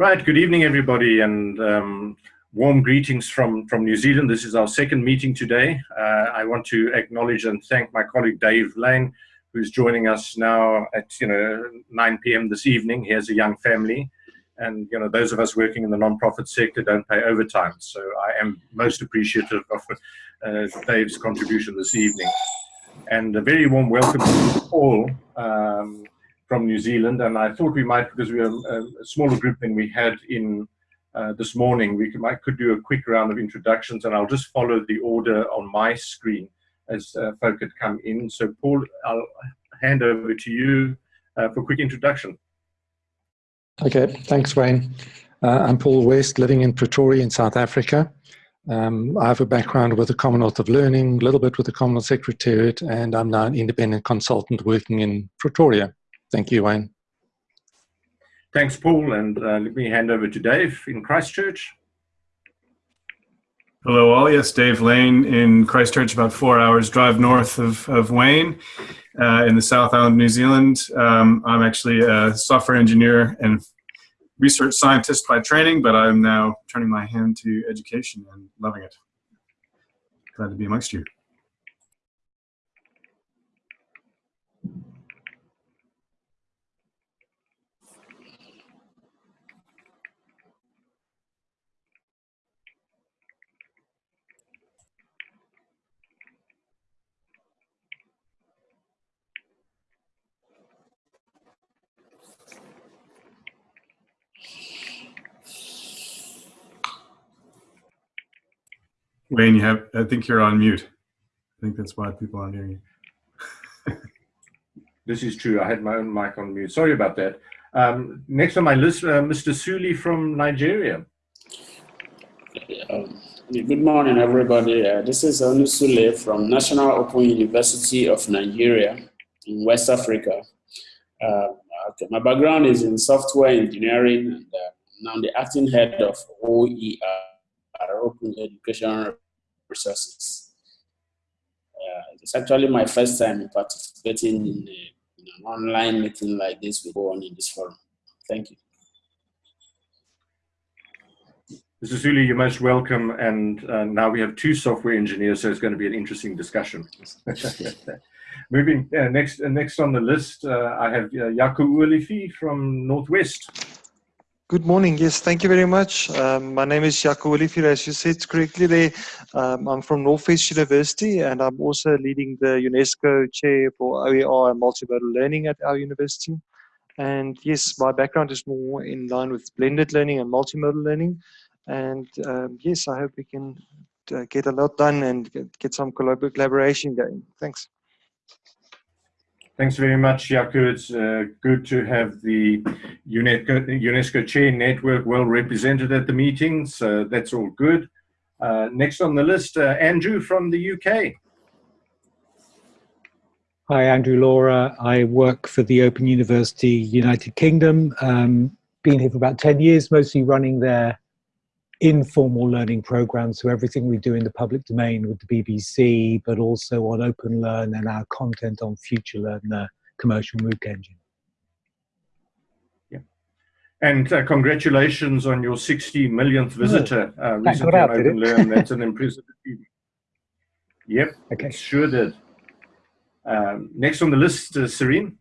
Right, good evening, everybody, and um, warm greetings from, from New Zealand. This is our second meeting today. Uh, I want to acknowledge and thank my colleague Dave Lane, who's joining us now at you know 9 p.m. this evening. He has a young family, and you know those of us working in the non-profit sector don't pay overtime. So I am most appreciative of uh, Dave's contribution this evening, and a very warm welcome to all. Um, from New Zealand, and I thought we might, because we are a, a smaller group than we had in uh, this morning, we could, might, could do a quick round of introductions, and I'll just follow the order on my screen as uh, folk had come in. So, Paul, I'll hand over to you uh, for a quick introduction. Okay, thanks, Wayne. Uh, I'm Paul West, living in Pretoria in South Africa. Um, I have a background with the Commonwealth of Learning, a little bit with the Commonwealth Secretariat, and I'm now an independent consultant working in Pretoria. Thank you, Wayne. Thanks, Paul. And uh, let me hand over to Dave in Christchurch. Hello, all. Yes, Dave Lane in Christchurch, about four hours drive north of, of Wayne uh, in the South Island, New Zealand. Um, I'm actually a software engineer and research scientist by training, but I'm now turning my hand to education and loving it. Glad to be amongst you. Wayne, you have, I think you're on mute. I think that's why people aren't hearing you. this is true. I had my own mic on mute. Sorry about that. Um, next on my list, uh, Mr. Suli from Nigeria. Um, good morning, everybody. Uh, this is Onu Sule from National Open University of Nigeria in West Africa. Uh, okay. My background is in software engineering, and uh, now I'm the acting head of OER open education resources. Uh, it's actually my first time participating in, a, in, an online meeting like this we go on in this forum. Thank you. Mr. Suli, you're most welcome. And uh, now we have two software engineers, so it's going to be an interesting discussion. Moving uh, next, uh, next on the list, uh, I have uh, Jaco Olivier from Northwest. Good morning. Yes, thank you very much. Um, my name is Jaco Olivier, as you said correctly there. Um, I'm from Northwest University and I'm also leading the UNESCO chair for OER and multimodal learning at our university. And yes, my background is more in line with blended learning and multimodal learning. And um, yes, I hope we can uh, get a lot done and get, get some collaboration going. Thanks. Thanks very much, Jaco. It's uh, good to have the UNESCO, UNESCO Chair Network well represented at the meeting, so that's all good. Uh, next on the list, uh, Andrew from the UK. Hi, Andrew Law. I work for the Open University United Kingdom. Um, been here for about 10 years, mostly running their informal learning programs, so everything we do in the public domain with the BBC, but also on Open Learn and our content on FutureLearn, the commercial MOOC engine. Yeah. And uh, congratulations on your 60 millionth visitor uh, recently on Open Learn. That's an impressive achievement. Yep, okay. sure did. Um, next on the list, uh, Serene.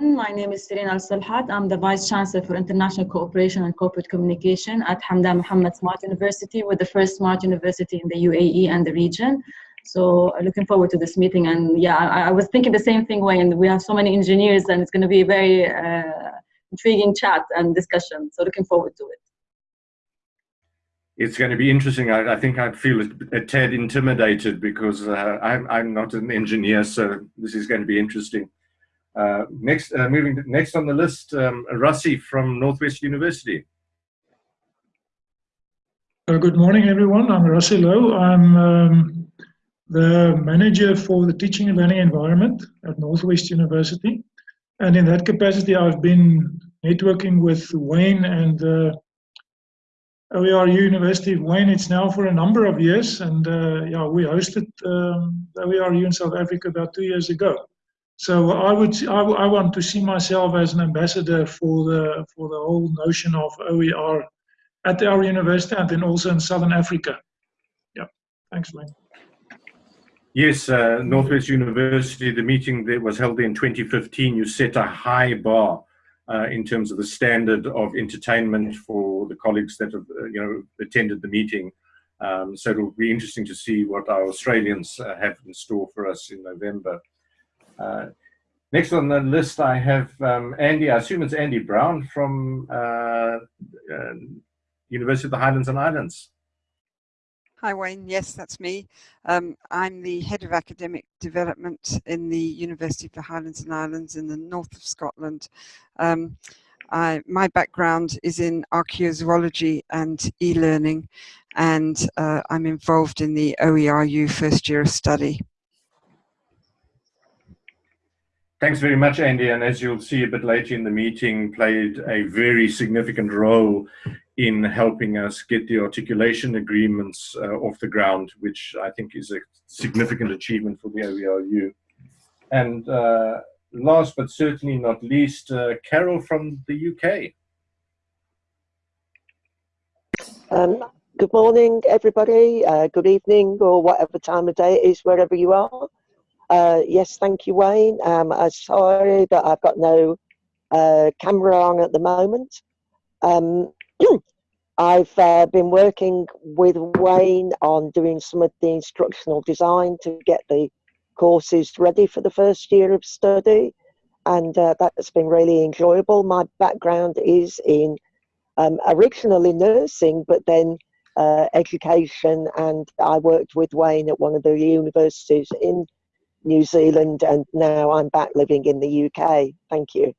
My name is Serena Al Salhat. I'm the Vice Chancellor for International Cooperation and Corporate Communication at Hamdan Mohammed Smart University. We're the first smart university in the UAE and the region. So uh, looking forward to this meeting. And yeah, I, I was thinking the same thing, Wayne. We have so many engineers and it's going to be a very uh, intriguing chat and discussion. So looking forward to it. It's going to be interesting. I, I think I feel a, a tad intimidated because uh, I'm, I'm not an engineer, so this is going to be interesting. Uh, next, uh, moving next on the list, um, Rassi from Northwest University. Uh, good morning, everyone. I'm Rassi Low. I'm um, the manager for the teaching and learning environment at Northwest University. And in that capacity, I've been networking with Wayne and uh, OER University of Wayne. It's now for a number of years. And uh, yeah, we hosted um, OERU in South Africa about two years ago. So I would I, I want to see myself as an ambassador for the for the whole notion of OER at our university and then also in Southern Africa. Yeah, thanks, Wayne. Yes, uh, Northwest University, the meeting that was held in 2015, you set a high bar uh, in terms of the standard of entertainment for the colleagues that have, uh, you know, attended the meeting. Um, so it'll be interesting to see what our Australians uh, have in store for us in November. Next on the list, I have um, Andy, I assume it's Andy Brown from uh, uh, University of the Highlands and Islands. Hi Wayne, yes, that's me. Um, I'm the Head of Academic Development in the University of the Highlands and Islands in the north of Scotland. Um, I, my background is in archaeozoology and e-learning and uh, I'm involved in the OERU first year of study. Thanks very much, Andy. And as you'll see a bit later in the meeting, played a very significant role in helping us get the articulation agreements uh, off the ground, which I think is a significant achievement for the OERU. And uh, last but certainly not least, uh, Carol from the UK. Um, good morning, everybody. Uh, good evening, or whatever time of day it is, wherever you are. Uh, yes, thank you, Wayne. Um, I'm sorry that I've got no uh, camera on at the moment. Um, I've uh, been working with Wayne on doing some of the instructional design to get the courses ready for the first year of study, and uh, that's been really enjoyable. My background is in um, originally nursing, but then uh, education, and I worked with Wayne at one of the universities in New Zealand, and now I'm back living in the UK. Thank you.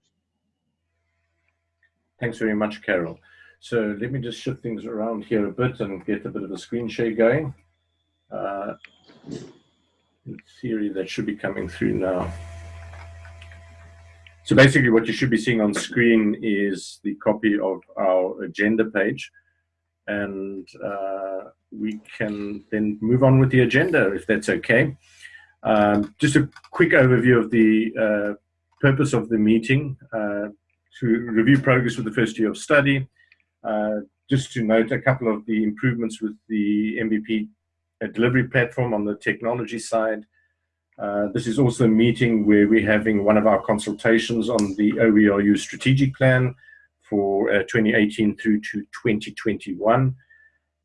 Thanks very much, Carol. So let me just shift things around here a bit and get a bit of a screen share going. Uh, in theory, that should be coming through now. So basically what you should be seeing on screen is the copy of our agenda page. And uh, we can then move on with the agenda if that's okay. Um, just a quick overview of the uh, purpose of the meeting, uh, to review progress with the first year of study, uh, just to note a couple of the improvements with the MVP uh, delivery platform on the technology side. Uh, this is also a meeting where we're having one of our consultations on the OERU strategic plan for uh, 2018 through to 2021.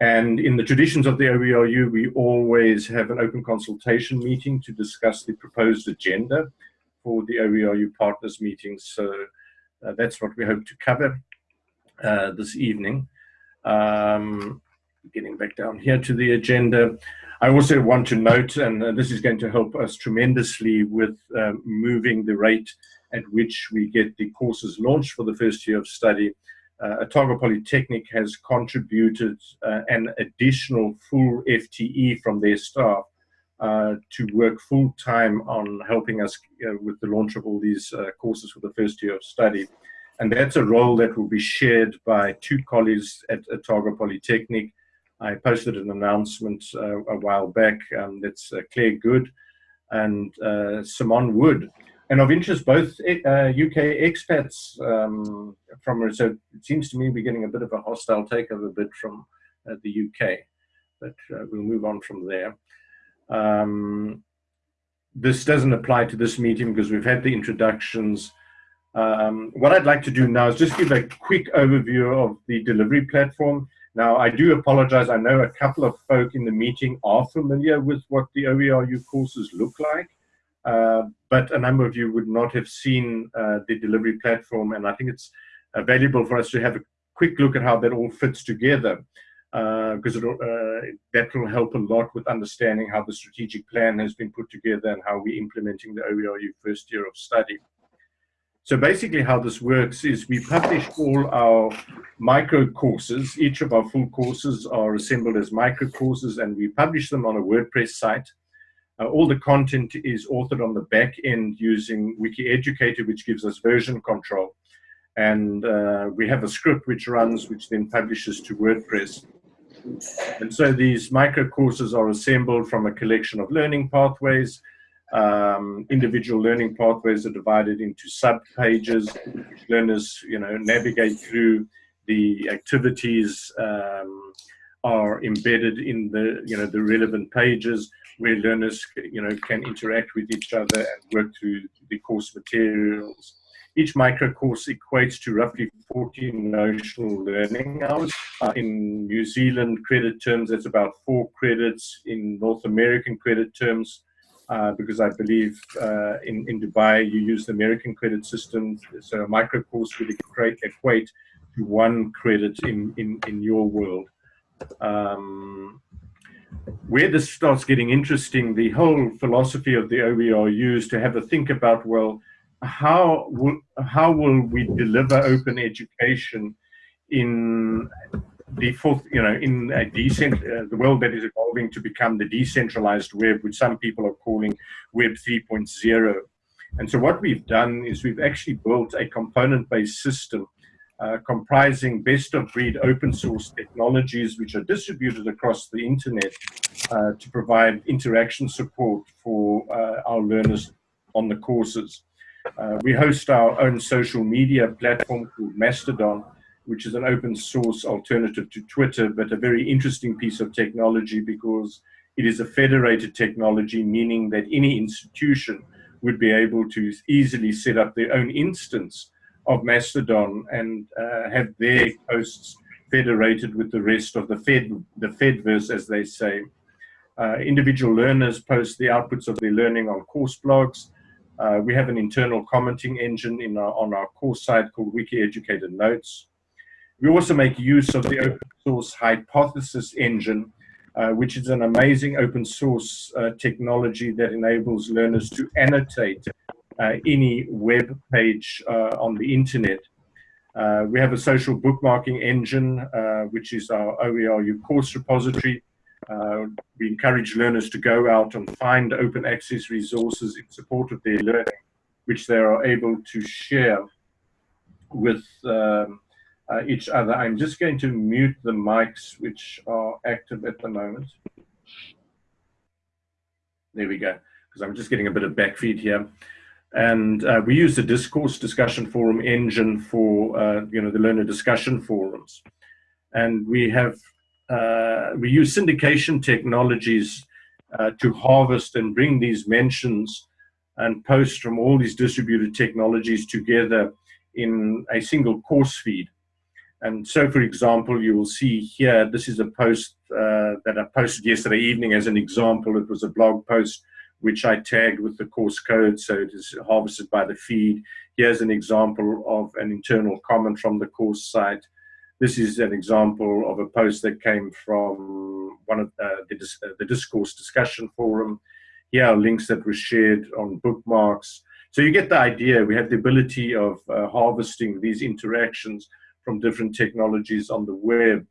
And in the traditions of the OERU, we always have an open consultation meeting to discuss the proposed agenda for the OERU partners meetings. So uh, that's what we hope to cover uh, this evening. Um, getting back down here to the agenda. I also want to note, and uh, this is going to help us tremendously with uh, moving the rate at which we get the courses launched for the first year of study uh, Otago Polytechnic has contributed uh, an additional full FTE from their staff uh, to work full time on helping us uh, with the launch of all these uh, courses for the first year of study. And that's a role that will be shared by two colleagues at Otago Polytechnic. I posted an announcement uh, a while back. Um, that's Claire Good and Simon Wood and of interest, both uh, UK expats um, from, so it seems to me we're getting a bit of a hostile takeover bid from uh, the UK, but uh, we'll move on from there. Um, this doesn't apply to this meeting because we've had the introductions. Um, what I'd like to do now is just give a quick overview of the delivery platform. Now, I do apologize. I know a couple of folk in the meeting are familiar with what the OERU courses look like. Uh, but a number of you would not have seen uh, the delivery platform, and I think it's uh, valuable for us to have a quick look at how that all fits together, because that will help a lot with understanding how the strategic plan has been put together and how we're implementing the OERU first year of study. So basically how this works is we publish all our micro courses. Each of our full courses are assembled as micro courses and we publish them on a WordPress site. Uh, all the content is authored on the back end using WikiEducator, which gives us version control. And uh, we have a script which runs, which then publishes to WordPress. And so these micro courses are assembled from a collection of learning pathways. Um, individual learning pathways are divided into sub-pages, which learners, you know, navigate through. The activities um, are embedded in the, you know, the relevant pages where learners, you know, can interact with each other and work through the course materials. Each micro course equates to roughly 40 notional learning hours. Uh, in New Zealand credit terms, that's about four credits. In North American credit terms, uh, because I believe uh, in, in Dubai you use the American credit system, so a micro course would equate, equate to one credit in, in, in your world. Um, where this starts getting interesting, the whole philosophy of the OER is to have a think about, well, how will, how will we deliver open education in the fourth, you know, in a decent, uh, the world that is evolving to become the decentralized web, which some people are calling Web 3.0. And so what we've done is we've actually built a component-based system uh, comprising best-of-breed open source technologies which are distributed across the internet uh, to provide interaction support for uh, our learners on the courses. Uh, we host our own social media platform called Mastodon, which is an open source alternative to Twitter, but a very interesting piece of technology because it is a federated technology, meaning that any institution would be able to easily set up their own instance of Mastodon and uh, have their posts federated with the rest of the Fed, the Fediverse, as they say. Uh, individual learners post the outputs of their learning on course blogs. Uh, we have an internal commenting engine in our, on our course site called WikiEducator Notes. We also make use of the open source hypothesis engine, uh, which is an amazing open source uh, technology that enables learners to annotate any web page uh, on the internet. Uh, we have a social bookmarking engine, uh, which is our OERU course repository. we encourage learners to go out and find open access resources in support of their learning, which they are able to share with um, uh, each other. I'm just going to mute the mics which are active at the moment. There we go, because I'm just getting a bit of backfeed here. And uh, we use the discourse discussion forum engine for, uh, you know, the learner discussion forums. And we have, uh, we use syndication technologies uh, to harvest and bring these mentions and posts from all these distributed technologies together in a single course feed. And so, for example, you will see here, this is a post uh, that I posted yesterday evening as an example. It was a blog post which I tagged with the course code, so it is harvested by the feed. Here's an example of an internal comment from the course site. This is an example of a post that came from one of uh, the, uh, the discourse discussion forum. Here are links that were shared on bookmarks. So you get the idea. We have the ability of uh, harvesting these interactions from different technologies on the web.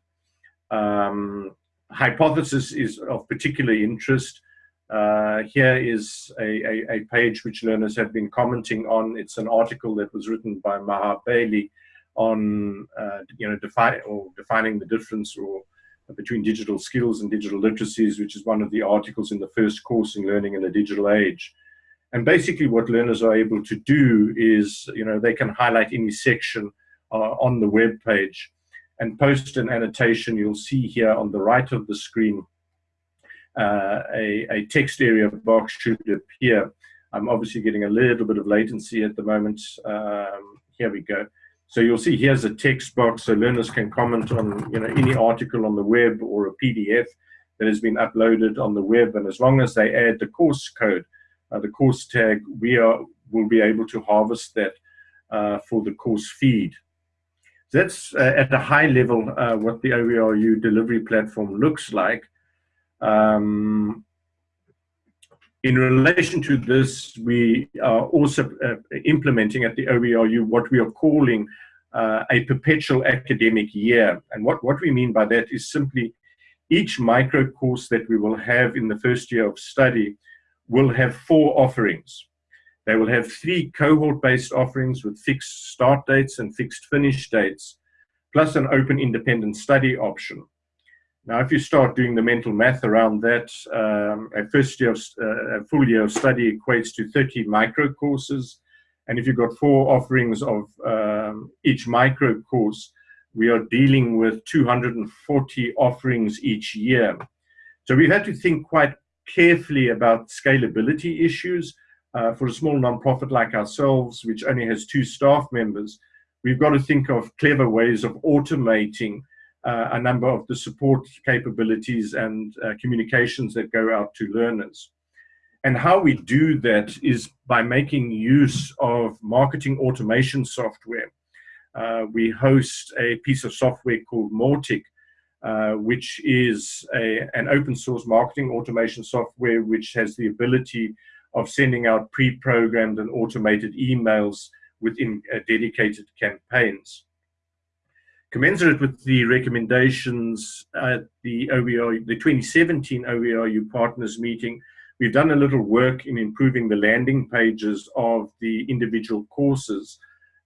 Um, hypothesis is of particular interest. Uh, here is a, a, a, page which learners have been commenting on. It's an article that was written by Maha Bali on uh, you know define or defining the difference or between digital skills and digital literacies, which is one of the articles in the first course in learning in the digital age. And basically, what learners are able to do is you know they can highlight any section uh, on the web page and post an annotation. You'll see here on the right of the screen, uh, a, a, text area box should appear. I'm obviously getting a little bit of latency at the moment. Um, here we go. So you'll see here's a text box so learners can comment on you know any article on the web or a PDF that has been uploaded on the web. And as long as they add the course code, uh, the course tag, we are will be able to harvest that uh, for the course feed that's uh, at a high level uh, what the OERU delivery platform looks like. Um, in relation to this, we are also uh, implementing at the OERU what we are calling uh, a perpetual academic year. And what, what we mean by that is simply each micro course that we will have in the first year of study will have four offerings. They will have three cohort-based offerings with fixed start dates and fixed finish dates, plus an open independent study option. Now, if you start doing the mental math around that, um, a first year, of, uh, a full year of study equates to 30 micro courses. And if you've got four offerings of um, each micro course, we are dealing with 240 offerings each year. So we've had to think quite carefully about scalability issues. Uh, for a small nonprofit like ourselves, which only has two staff members, we've got to think of clever ways of automating a number of the support capabilities and uh, communications that go out to learners. And how we do that is by making use of marketing automation software. Uh, we host a piece of software called Mautic, uh, which is a, an open source marketing automation software which has the ability of sending out pre-programmed and automated emails within uh, dedicated campaigns. Commensurate with the recommendations at the the 2017 OERU partners meeting, we've done a little work in improving the landing pages of the individual courses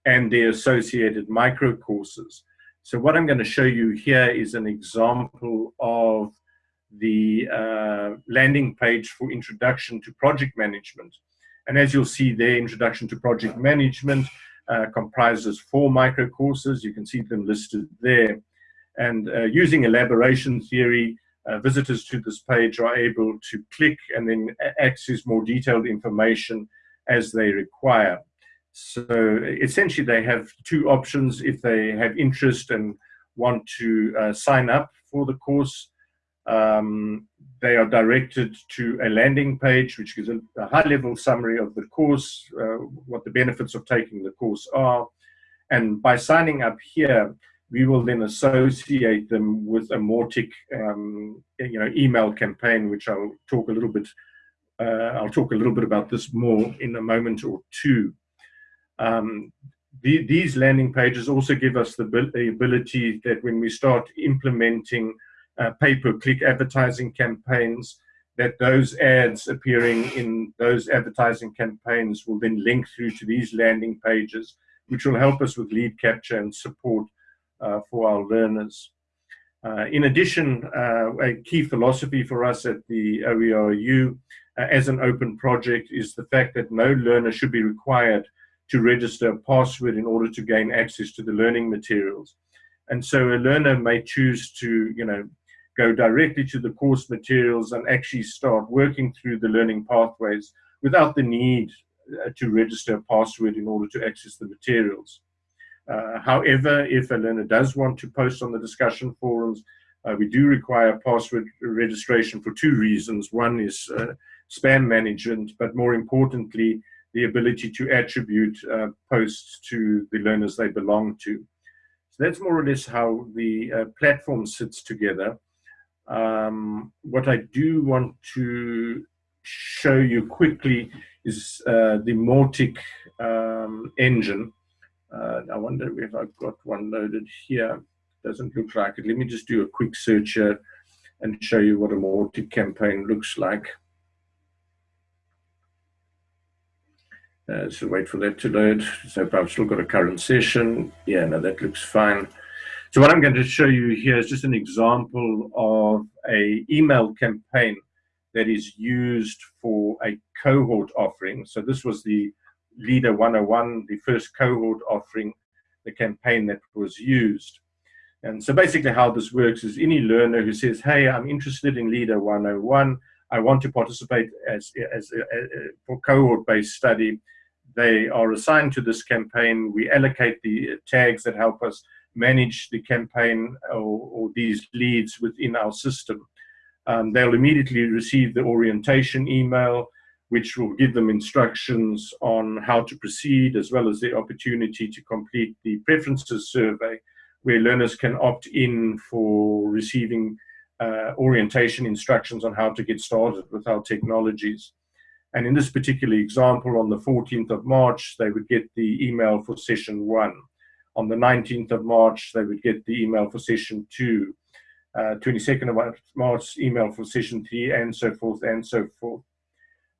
and their associated micro courses. So what I'm going to show you here is an example of the uh, landing page for introduction to project management. And as you'll see there, introduction to project management, uh, comprises four micro courses. You can see them listed there. And uh, using elaboration theory, uh, visitors to this page are able to click and then access more detailed information as they require. So essentially they have two options if they have interest and want to uh, sign up for the course. Um, they are directed to a landing page which gives a, a high-level summary of the course, uh, what the benefits of taking the course are. And by signing up here, we will then associate them with a Mautic um, you know, email campaign, which I'll talk a little bit uh, I'll talk a little bit about this more in a moment or two. Um, the, these landing pages also give us the, the ability that when we start implementing uh, pay-per-click advertising campaigns, that those ads appearing in those advertising campaigns will then link through to these landing pages, which will help us with lead capture and support uh, for our learners. Uh, in addition, uh, a key philosophy for us at the OERU uh, as an open project is the fact that no learner should be required to register a password in order to gain access to the learning materials. And so a learner may choose to, you know, go directly to the course materials and actually start working through the learning pathways without the need uh, to register a password in order to access the materials. Uh, however, if a learner does want to post on the discussion forums, uh, we do require password registration for two reasons. One is uh, spam management, but more importantly, the ability to attribute uh, posts to the learners they belong to. So that's more or less how the uh, platform sits together. Um, what I do want to show you quickly is uh, the Mautic um, engine. Uh, I wonder if I've got one loaded here. Doesn't look like it. Let me just do a quick search here and show you what a Mautic campaign looks like. Uh, so wait for that to load. So I've still got a current session. Yeah, no, that looks fine. So what I'm going to show you here is just an example of a email campaign that is used for a cohort offering. So this was the LiDA 101, the first cohort offering, the campaign that was used. And so basically how this works is any learner who says, hey, I'm interested in LiDA 101, I want to participate as, as, as for cohort-based study, they are assigned to this campaign. We allocate the tags that help us manage the campaign or, or these leads within our system. Um, they'll immediately receive the orientation email, which will give them instructions on how to proceed, as well as the opportunity to complete the preferences survey, where learners can opt in for receiving uh, orientation instructions on how to get started with our technologies. And in this particular example, on the 14th of March, they would get the email for session one. On the 19th of March, they would get the email for session two. Uh, 22nd of March, email for session three, and so forth, and so forth.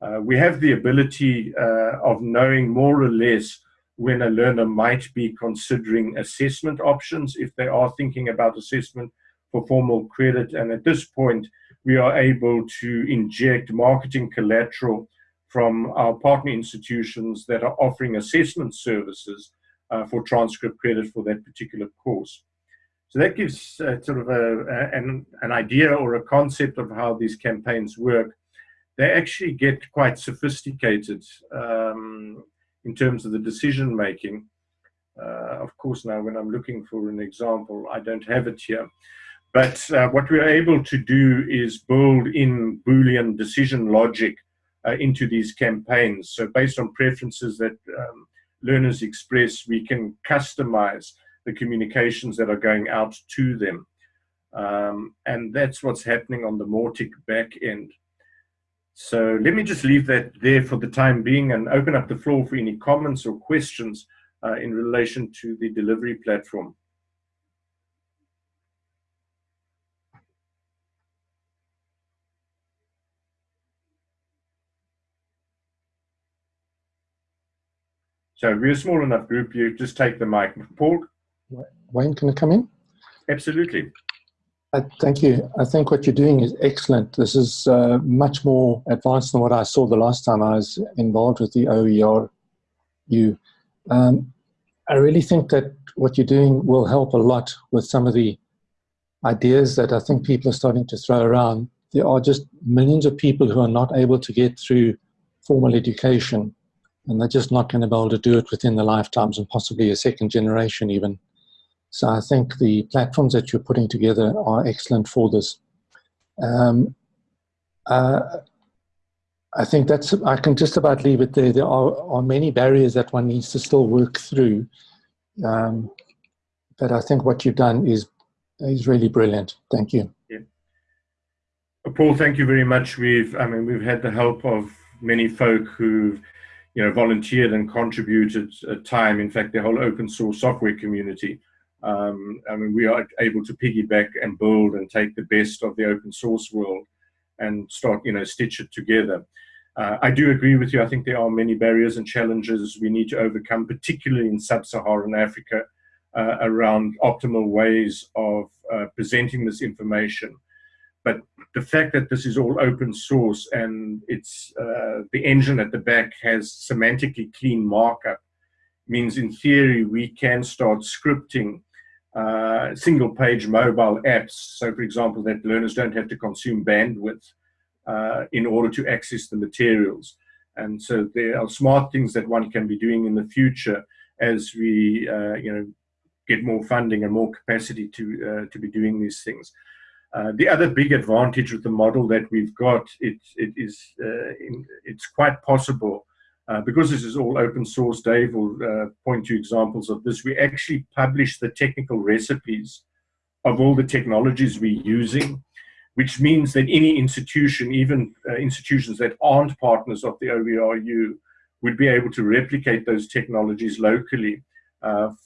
Uh, we have the ability uh, of knowing more or less when a learner might be considering assessment options, if they are thinking about assessment, for formal credit. And at this point, we are able to inject marketing collateral from our partner institutions that are offering assessment services uh, for transcript credit for that particular course. So that gives uh, sort of a, a, an, an idea or a concept of how these campaigns work. They actually get quite sophisticated um, in terms of the decision making. Uh, of course, now when I'm looking for an example, I don't have it here. But uh, what we're able to do is build in Boolean decision logic uh, into these campaigns. So based on preferences that um, learners express, we can customize the communications that are going out to them. Um, and that's what's happening on the Mautic back end. So let me just leave that there for the time being and open up the floor for any comments or questions uh, in relation to the delivery platform. So we're a small enough group, you just take the mic. Paul? Wayne, can I come in? Absolutely. Uh, thank you. I think what you're doing is excellent. This is uh, much more advanced than what I saw the last time I was involved with the OERU. Um, I really think that what you're doing will help a lot with some of the ideas that I think people are starting to throw around. There are just millions of people who are not able to get through formal education and they're just not going to be able to do it within the lifetimes and possibly a second generation even. So I think the platforms that you're putting together are excellent for this. Um, uh, I think that's, I can just about leave it there. There are, are many barriers that one needs to still work through. Um, but I think what you've done is, is really brilliant. Thank you. Yeah. Paul, thank you very much. We've, I mean, we've had the help of many folk who've you know, volunteered and contributed uh, time. In fact, the whole open source software community. Um, I mean, we are able to piggyback and build and take the best of the open source world and start, you know, stitch it together. Uh, I do agree with you. I think there are many barriers and challenges we need to overcome, particularly in sub-Saharan Africa, uh, around optimal ways of uh, presenting this information but the fact that this is all open source and it's uh, the engine at the back has semantically clean markup means in theory we can start scripting uh, single page mobile apps. So for example, that learners don't have to consume bandwidth uh, in order to access the materials. And so there are smart things that one can be doing in the future as we, uh, you know, get more funding and more capacity to, uh, to be doing these things. Uh, the other big advantage with the model that we've got, it, it is, uh, in, it's quite possible, uh, because this is all open source, Dave will uh, point to examples of this, we actually publish the technical recipes of all the technologies we're using, which means that any institution, even uh, institutions that aren't partners of the OERU, would be able to replicate those technologies locally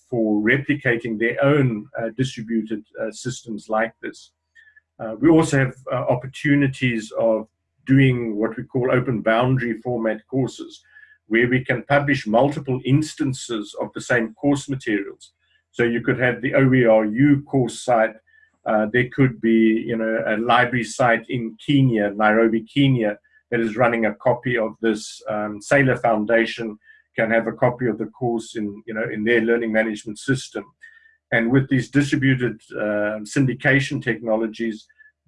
for replicating their own distributed systems like this. Uh, we also have uh, opportunities of doing what we call open boundary format courses, where we can publish multiple instances of the same course materials. So you could have the OERU course site, uh, there could be you know, a library site in Kenya, Nairobi, Kenya, that is running a copy of this. Um, Saylor Foundation can have a copy of the course in, you know, in their learning management system. And with these distributed uh, syndication technologies,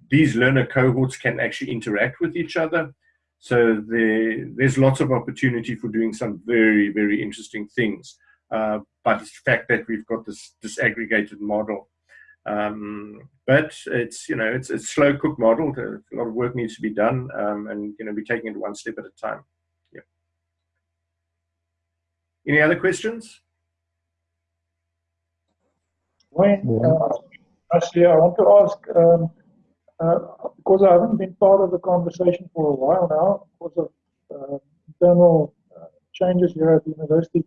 these learner cohorts can actually interact with each other. So there, there's lots of opportunity for doing some very, very interesting things. Uh, but it's the fact that we've got this disaggregated model. Um, but it's, you know, it's a slow cook model. A lot of work needs to be done um, and, you know, we're taking it one step at a time. Yeah. Any other questions? Wayne, uh, actually, I want to ask, um, uh, because I haven't been part of the conversation for a while now, because of uh, internal uh, changes here at the university,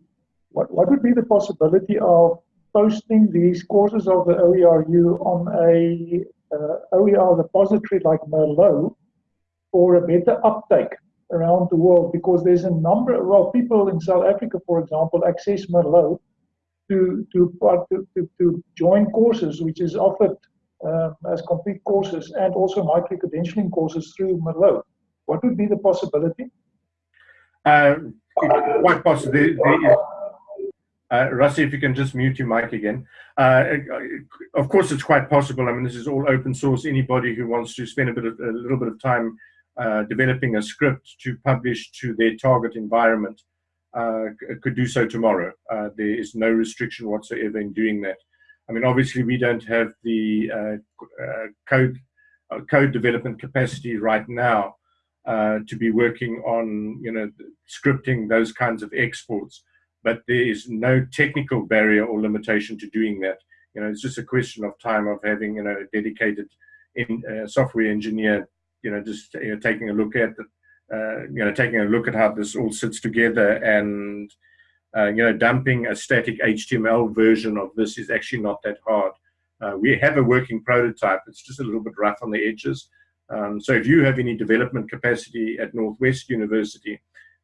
what, what would be the possibility of posting these courses of the OERU on a uh, OER repository like Merlot for a better uptake around the world? Because there's a number, well, people in South Africa, for example, access Merlot to, to, to, to join courses which is offered uh, as complete courses and also micro-credentialing courses through Merlot. What would be the possibility? Uh, quite possibly. Uh, Rusty, if you can just mute your mic again. Uh, of course, it's quite possible. I mean, this is all open source. Anybody who wants to spend a bit of a little bit of time uh, developing a script to publish to their target environment uh, could do so tomorrow. Uh, there is no restriction whatsoever in doing that. I mean, obviously, we don't have the uh, code code development capacity right now to be working on, you know, scripting those kinds of exports but there is no technical barrier or limitation to doing that. You know, it's just a question of time of having, you know, a dedicated in, uh, software engineer, you know, just taking a look at, the, uh, you know, taking a look at how this all sits together and, uh, you know, dumping a static HTML version of this is actually not that hard. Uh, we have a working prototype. It's just a little bit rough on the edges. Um, so if you have any development capacity at Northwest University,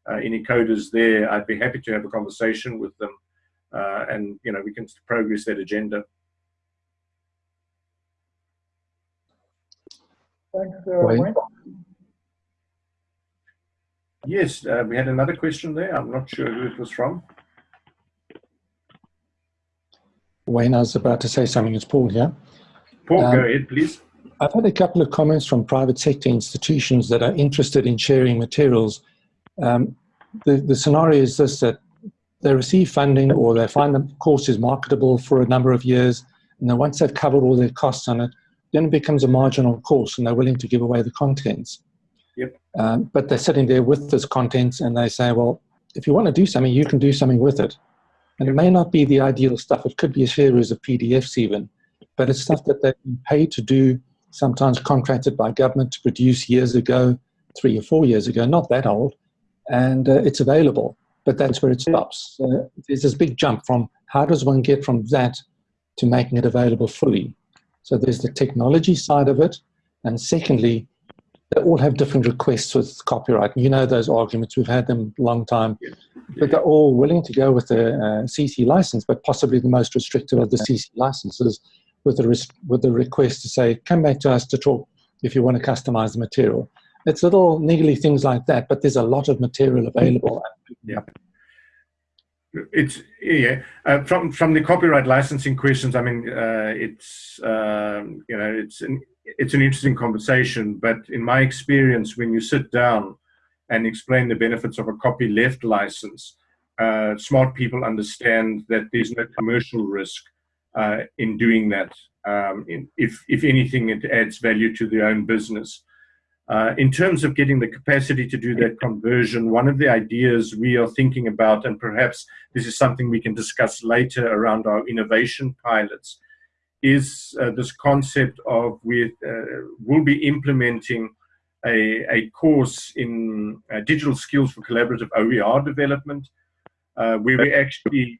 uh, any coders there, I'd be happy to have a conversation with them uh, and, you know, we can progress that agenda. Thanks, uh, Wayne. Yes, uh, we had another question there. I'm not sure who it was from. Wayne, I was about to say something. It's Paul here. Paul, um, go ahead, please. I've had a couple of comments from private sector institutions that are interested in sharing materials um, the, the scenario is this, that they receive funding or they find the course is marketable for a number of years, and then once they've covered all their costs on it, then it becomes a marginal course and they're willing to give away the contents. Um, but they're sitting there with this content and they say, well, if you want to do something, you can do something with it. And it may not be the ideal stuff. It could be a series of PDFs even, but it's stuff that they've been paid to do, sometimes contracted by government to produce years ago, three or four years ago, not that old and uh, it's available. But that's where it stops. Uh, there's this big jump from how does one get from that to making it available fully. So there's the technology side of it, and secondly, they all have different requests with copyright. You know those arguments; we've had them a long time. But they're all willing to go with the uh, CC license, but possibly the most restrictive of the CC licenses, with the with the request to say, "Come back to us to talk if you want to customize the material." It's little niggly things like that, but there's a lot of material available. Yeah. It's yeah uh, from from the copyright licensing questions. I mean, uh, it's um, you know it's an it's an interesting conversation, but in my experience, when you sit down and explain the benefits of a copyleft license, uh, smart people understand that there's no commercial risk uh, in doing that. Um, in, if if anything, it adds value to their own business. Uh, in terms of getting the capacity to do that conversion, one of the ideas we are thinking about, and perhaps this is something we can discuss later around our innovation pilots, is uh, this concept of we uh, will be implementing a, a course in uh, digital skills for collaborative OER development, uh, where we actually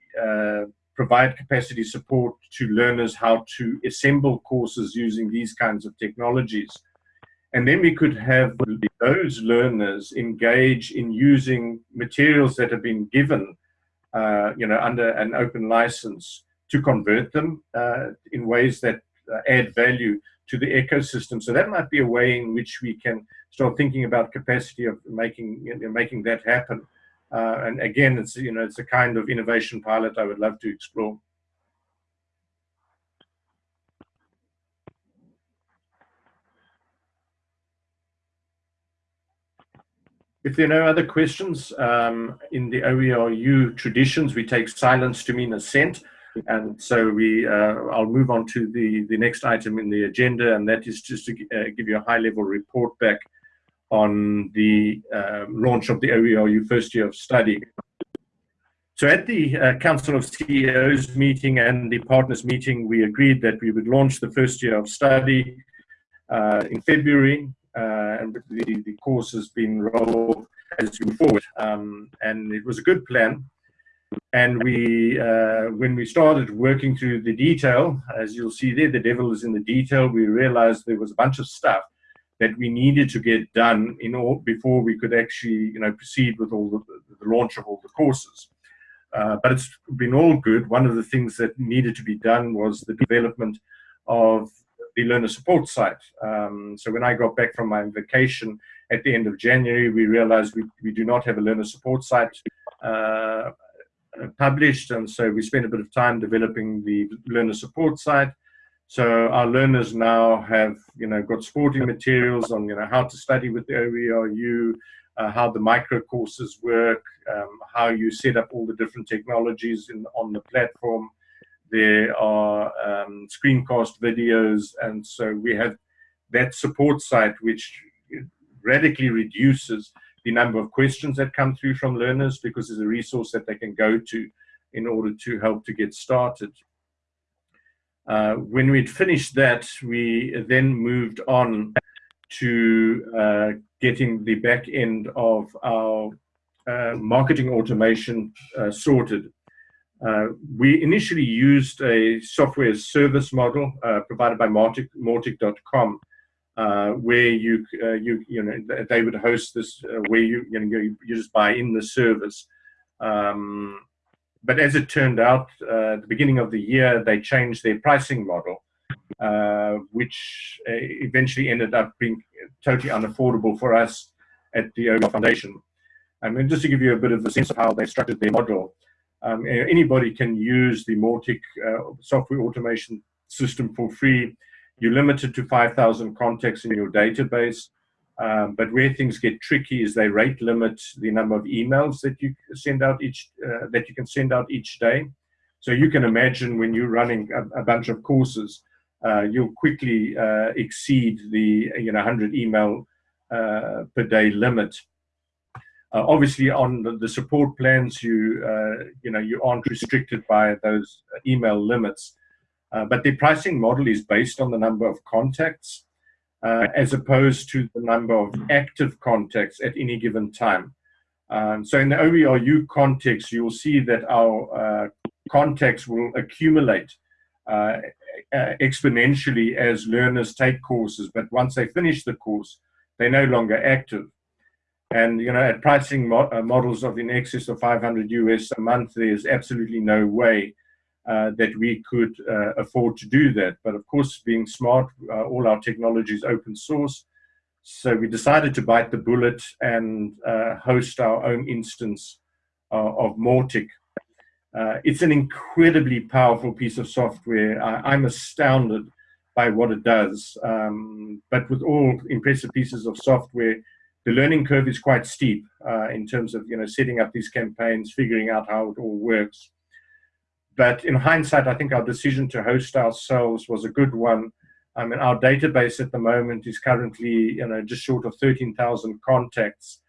provide capacity support to learners how to assemble courses using these kinds of technologies. And then we could have those learners engage in using materials that have been given, uh, you know, under an open license to convert them uh, in ways that uh, add value to the ecosystem. So that might be a way in which we can start thinking about capacity of making you know, making that happen. Uh, and again, it's you know it's a kind of innovation pilot I would love to explore. If there are no other questions, um, in the OERU traditions, we take silence to mean assent. And so we, uh, I'll move on to the, the next item in the agenda, and that is just to uh, give you a high-level report back on the uh, launch of the OERU first year of study. So at the uh, Council of CEOs meeting and the partners meeting, we agreed that we would launch the first year of study uh, in February uh, and the, the course has been rolled as we move forward. Um, and it was a good plan. And we, uh, when we started working through the detail, as you'll see there, the devil is in the detail. We realized there was a bunch of stuff that we needed to get done in all before we could actually, you know, proceed with all the, the launch of all the courses. Uh, but it's been all good. One of the things that needed to be done was the development of the learner support site. Um, so when I got back from my vacation at the end of January, we realized we, we do not have a learner support site uh, published. And so we spent a bit of time developing the learner support site. So our learners now have, you know, got supporting materials on, you know, how to study with the OERU, uh, how the micro courses work, um, how you set up all the different technologies in, on the platform. There are um, screencast videos, and so we have that support site which radically reduces the number of questions that come through from learners because there's a resource that they can go to in order to help to get started. Uh, when we'd finished that, we then moved on to uh, getting the back end of our uh, marketing automation uh, sorted. Uh, we initially used a software service model uh, provided by Mautic.com, uh, where you you you know they would host this where you you know you, just buy in the service. Um, but as it turned out, uh, at the beginning of the year, they changed their pricing model, uh, which uh, eventually ended up being totally unaffordable for us at the OER Foundation. I mean, just to give you a bit of a sense of how they structured their model, um, anybody can use the Mautic uh, software automation system for free. You're limited to 5,000 contacts in your database. Um, but where things get tricky is they rate limit the number of emails that you send out each uh, that you can send out each day. So you can imagine when you're running a, a bunch of courses, uh, you'll quickly uh, exceed the you know 100 email uh, per day limit. Uh, obviously, on the, the, support plans, you uh, you know you aren't restricted by those email limits, but the pricing model is based on the number of contacts uh, as opposed to the number of active contacts at any given time. Um, so in the OERU context, you'll see that our uh, contacts will accumulate uh, uh, exponentially as learners take courses, but once they finish the course, they're no longer active. And you know, at pricing mo uh, models of in excess of 500 US a month, there's absolutely no way uh, that we could uh, afford to do that. But of course, being smart, uh, all our technology is open source. So we decided to bite the bullet and uh, host our own instance uh, of Mautic. Uh, it's an incredibly powerful piece of software. I, am astounded by what it does. Um, but with all impressive pieces of software, the learning curve is quite steep in terms of you know setting up these campaigns, figuring out how it all works but in hindsight, I think our decision to host ourselves was a good one. I mean, our database at the moment is currently, you know, just short of 13,000 contacts.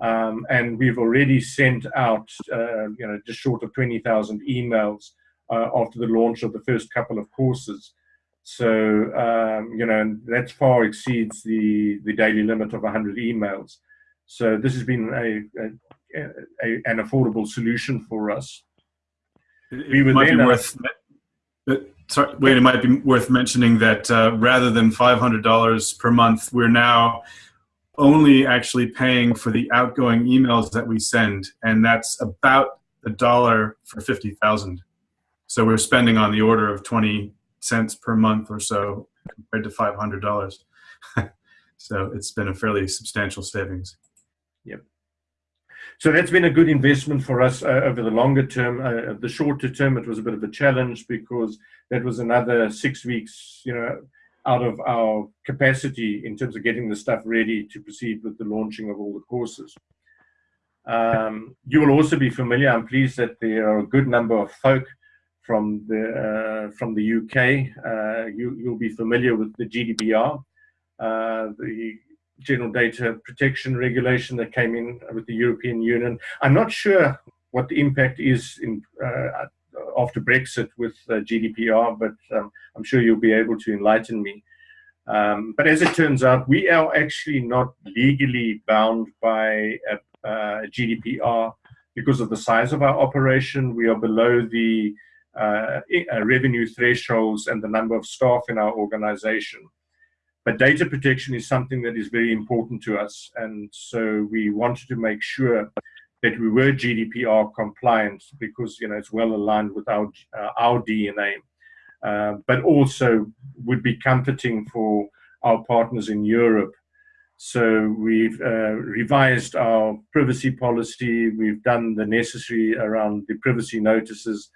Um, and we've already sent out, uh, you know, just short of 20,000 emails uh, after the launch of the first couple of courses. So, um, you know, that far exceeds the, the daily limit of 100 emails. So this has been a, a, a an affordable solution for us it might be worth. Sorry, wait, it might be worth mentioning that uh, rather than $500 per month, we're now only actually paying for the outgoing emails that we send, and that's about a dollar for 50,000. So we're spending on the order of 20 cents per month or so compared to $500. so it's been a fairly substantial savings. Yep. So that's been a good investment for us uh, over the longer term. Uh, the shorter term, it was a bit of a challenge because that was another six weeks, you know, out of our capacity in terms of getting the stuff ready to proceed with the launching of all the courses. Um, you will also be familiar, I'm pleased that there are a good number of folk from the, uh, from the UK. Uh, you, you'll be familiar with the GDPR, uh, the general data protection regulation that came in with the European Union. I'm not sure what the impact is in uh, after Brexit with uh, GDPR, but um, I'm sure you'll be able to enlighten me. Um, but as it turns out, we are actually not legally bound by GDPR because of the size of our operation. We are below the uh, revenue thresholds and the number of staff in our organization. But data protection is something that is very important to us. And so we wanted to make sure that we were GDPR compliant because you know it's well aligned with our uh, our DNA. uh, but also would be comforting for our partners in Europe. So we've uh, revised our privacy policy. We've done the necessary around the privacy notices,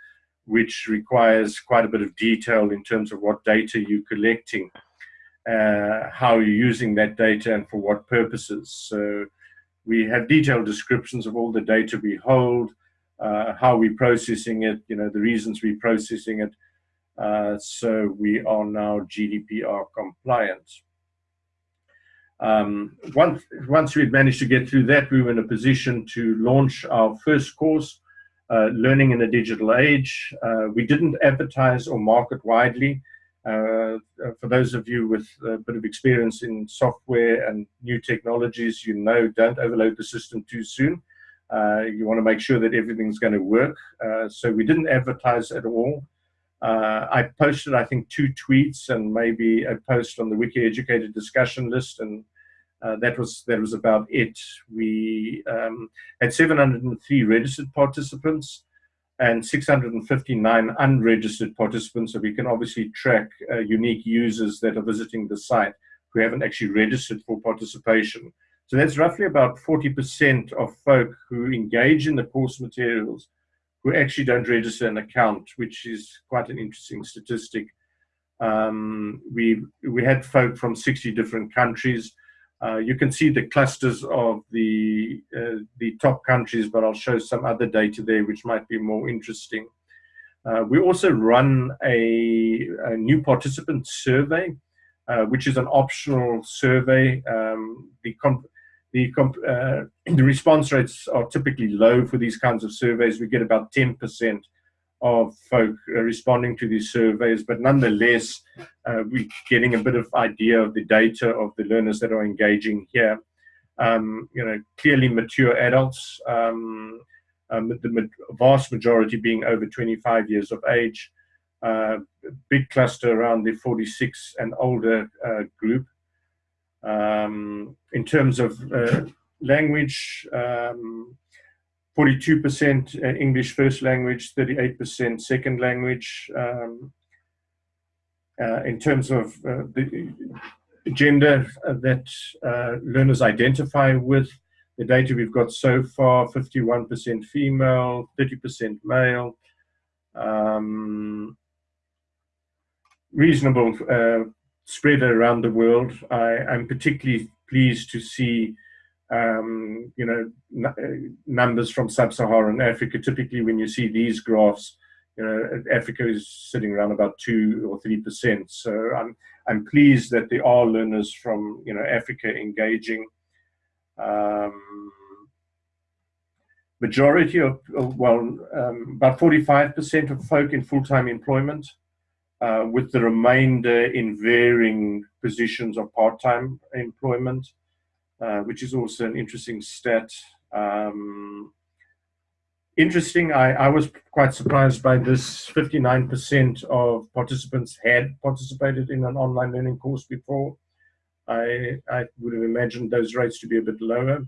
which requires quite a bit of detail in terms of what data you're collecting, uh, how you're using that data and for what purposes. So we have detailed descriptions of all the data we hold, uh, how we're processing it, you know, the reasons we're processing it. Uh, so we are now GDPR compliant. Um, once, once we'd managed to get through that, we were in a position to launch our first course, uh, Learning in a Digital Age. Uh, we didn't advertise or market widely. Uh, for those of you with a bit of experience in software and new technologies, you know don't overload the system too soon. Uh, you want to make sure that everything's going to work. Uh, so we didn't advertise at all. Uh, I posted, I think, two tweets and maybe a post on the WikiEducator discussion list, and uh, that was that was about it. We um, had 703 registered participants and 659 unregistered participants, so we can obviously track uh, unique users that are visiting the site who haven't actually registered for participation. So that's roughly about 40% of folk who engage in the course materials who actually don't register an account, which is quite an interesting statistic. Um, we we had folk from 60 different countries. Uh, you can see the clusters of the uh, the top countries, but I'll show some other data there which might be more interesting. Uh, we also run a, a new participant survey, uh, which is an optional survey. Um, the the, uh, the response rates are typically low for these kinds of surveys. We get about 10% of folk uh, responding to these surveys, but nonetheless, uh, we're getting a bit of idea of the data of the learners that are engaging here. Um, you know, clearly mature adults, um, um, the vast majority being over 25 years of age, uh, big cluster around the 46 and older uh, group. Um, in terms of uh, language, 42% um, uh, English first language, 38% second language. Um, uh, in terms of uh, the gender uh, that uh, learners identify with, the data we've got so far, 51% female, 30% male, um, reasonable spread around the world. I, am particularly pleased to see, um, you know, uh, numbers from sub-Saharan Africa. Typically, when you see these graphs, you know, Africa is sitting around about two or three percent. So I'm I'm pleased that there are learners from you know Africa engaging. Um, majority of well, um, about 45% of folk in full-time employment uh, with the remainder in varying positions of part-time employment, uh, which is also an interesting stat. Um, interesting, I, I, was quite surprised by this 59% of participants had participated in an online learning course before. I, I would have imagined those rates to be a bit lower.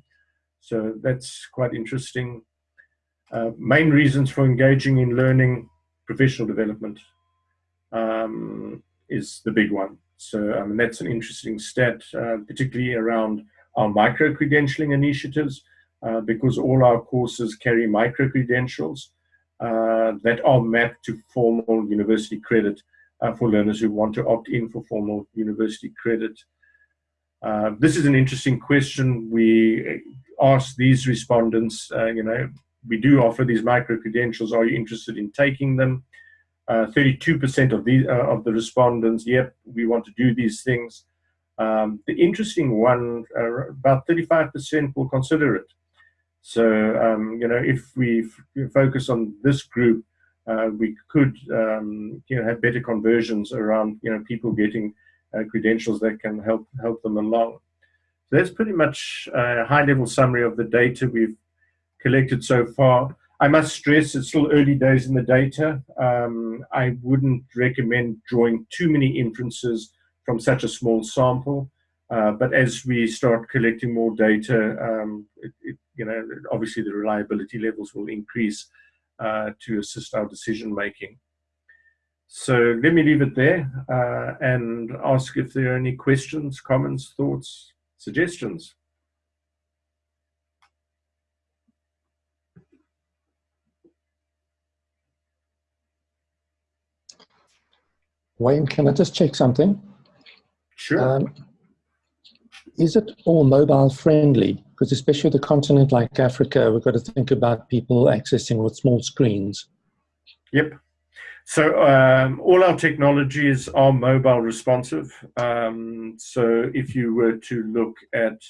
So that's quite interesting. Uh, main reasons for engaging in learning, professional development um, is the big one. So um, that's an interesting stat, uh, particularly around our micro-credentialing initiatives, uh, because all our courses carry micro-credentials uh, that are mapped to formal university credit uh, for learners who want to opt in for formal university credit. Uh, this is an interesting question. We ask these respondents, uh, you know, we do offer these micro-credentials. Are you interested in taking them? 32% uh, of the uh, of the respondents, yep, we want to do these things. Um, the interesting one, uh, about 35% will consider it. So, um, you know, if we focus on this group, uh, we could, um, you know, have better conversions around, you know, people getting uh, credentials that can help help them along. So that's pretty much a high-level summary of the data we've collected so far. I must stress it's still early days in the data. Um, I wouldn't recommend drawing too many inferences from such a small sample. Uh, but as we start collecting more data, um, it, it, you know, obviously the reliability levels will increase uh, to assist our decision making. So let me leave it there uh, and ask if there are any questions, comments, thoughts, suggestions. Wayne, can I just check something? Sure. Um, is it all mobile friendly? Because especially the continent like Africa, we've got to think about people accessing with small screens. Yep. So um, all our technologies are mobile responsive. Um, so if you were to look at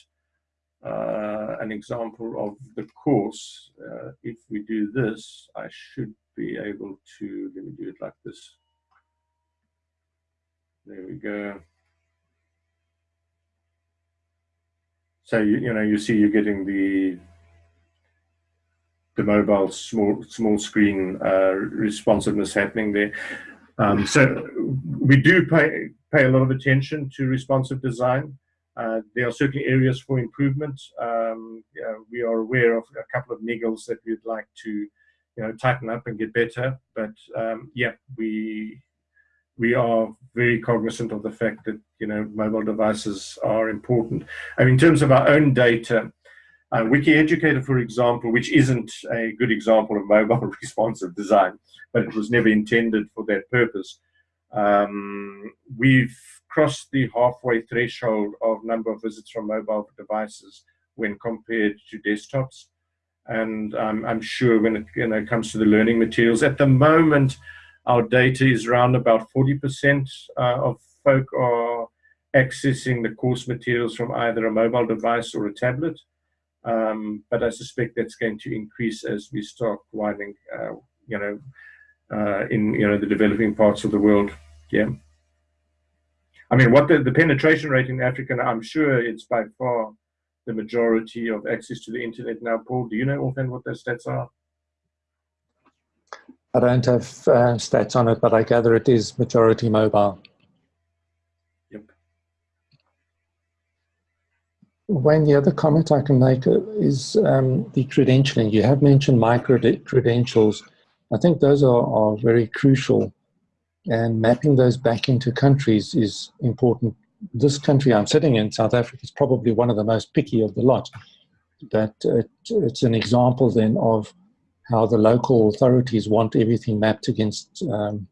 uh, an example of the course, uh, if we do this, I should be able to, let me do it like this. There we go. So you, you know you see you're getting the the mobile small small screen uh, responsiveness happening there. Um, so we do pay pay a lot of attention to responsive design. Uh, there are certainly areas for improvement. Um, we are aware of a couple of niggles that we'd like to you know tighten up and get better. But um, yeah, we we are very cognizant of the fact that you know mobile devices are important. Mean, in terms of our own data, uh, WikiEducator, for example, which isn't a good example of mobile responsive design, but it was never intended for that purpose. Um, we've crossed the halfway threshold of number of visits from mobile devices when compared to desktops. And um, I'm sure when it you know, comes to the learning materials, at the moment, our data is around about 40% uh, of folk are accessing the course materials from either a mobile device or a tablet. Um, but I suspect that's going to increase as we start widening, uh, you know, uh, in you know the developing parts of the world. Yeah. I mean, what the, the penetration rate in Africa, I'm sure it's by far the majority of access to the internet now. Paul, do you know offhand what those stats are? I don't have uh, stats on it, but I gather it is majority mobile. Yep. Wayne, the other comment I can make is um, the credentialing. You have mentioned micro credentials. I think those are, are very crucial and mapping those back into countries is important. This country I'm sitting in, South Africa, is probably one of the most picky of the lot. That it, it's an example then of how the local authorities want everything mapped against um,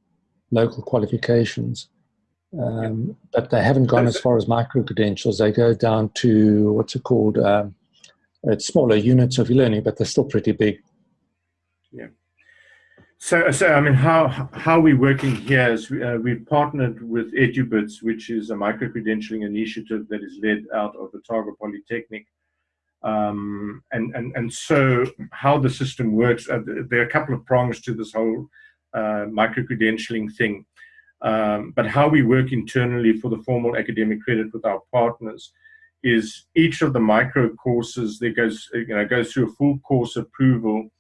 local qualifications. Um, but they haven't gone as far as micro credentials. They go down to what's it called? Um, it's smaller units of learning, but they're still pretty big. Yeah. So, so I mean, how how we working here? Is we, uh, we've partnered with EduBits, which is a micro credentialing initiative that is led out of Otago Polytechnic. Um, and, and, and so how the system works, uh, there are a couple of prongs to this whole uh, micro-credentialing thing. Um, but how we work internally for the formal academic credit with our partners is each of the micro courses that goes, you know, goes through a full course approval.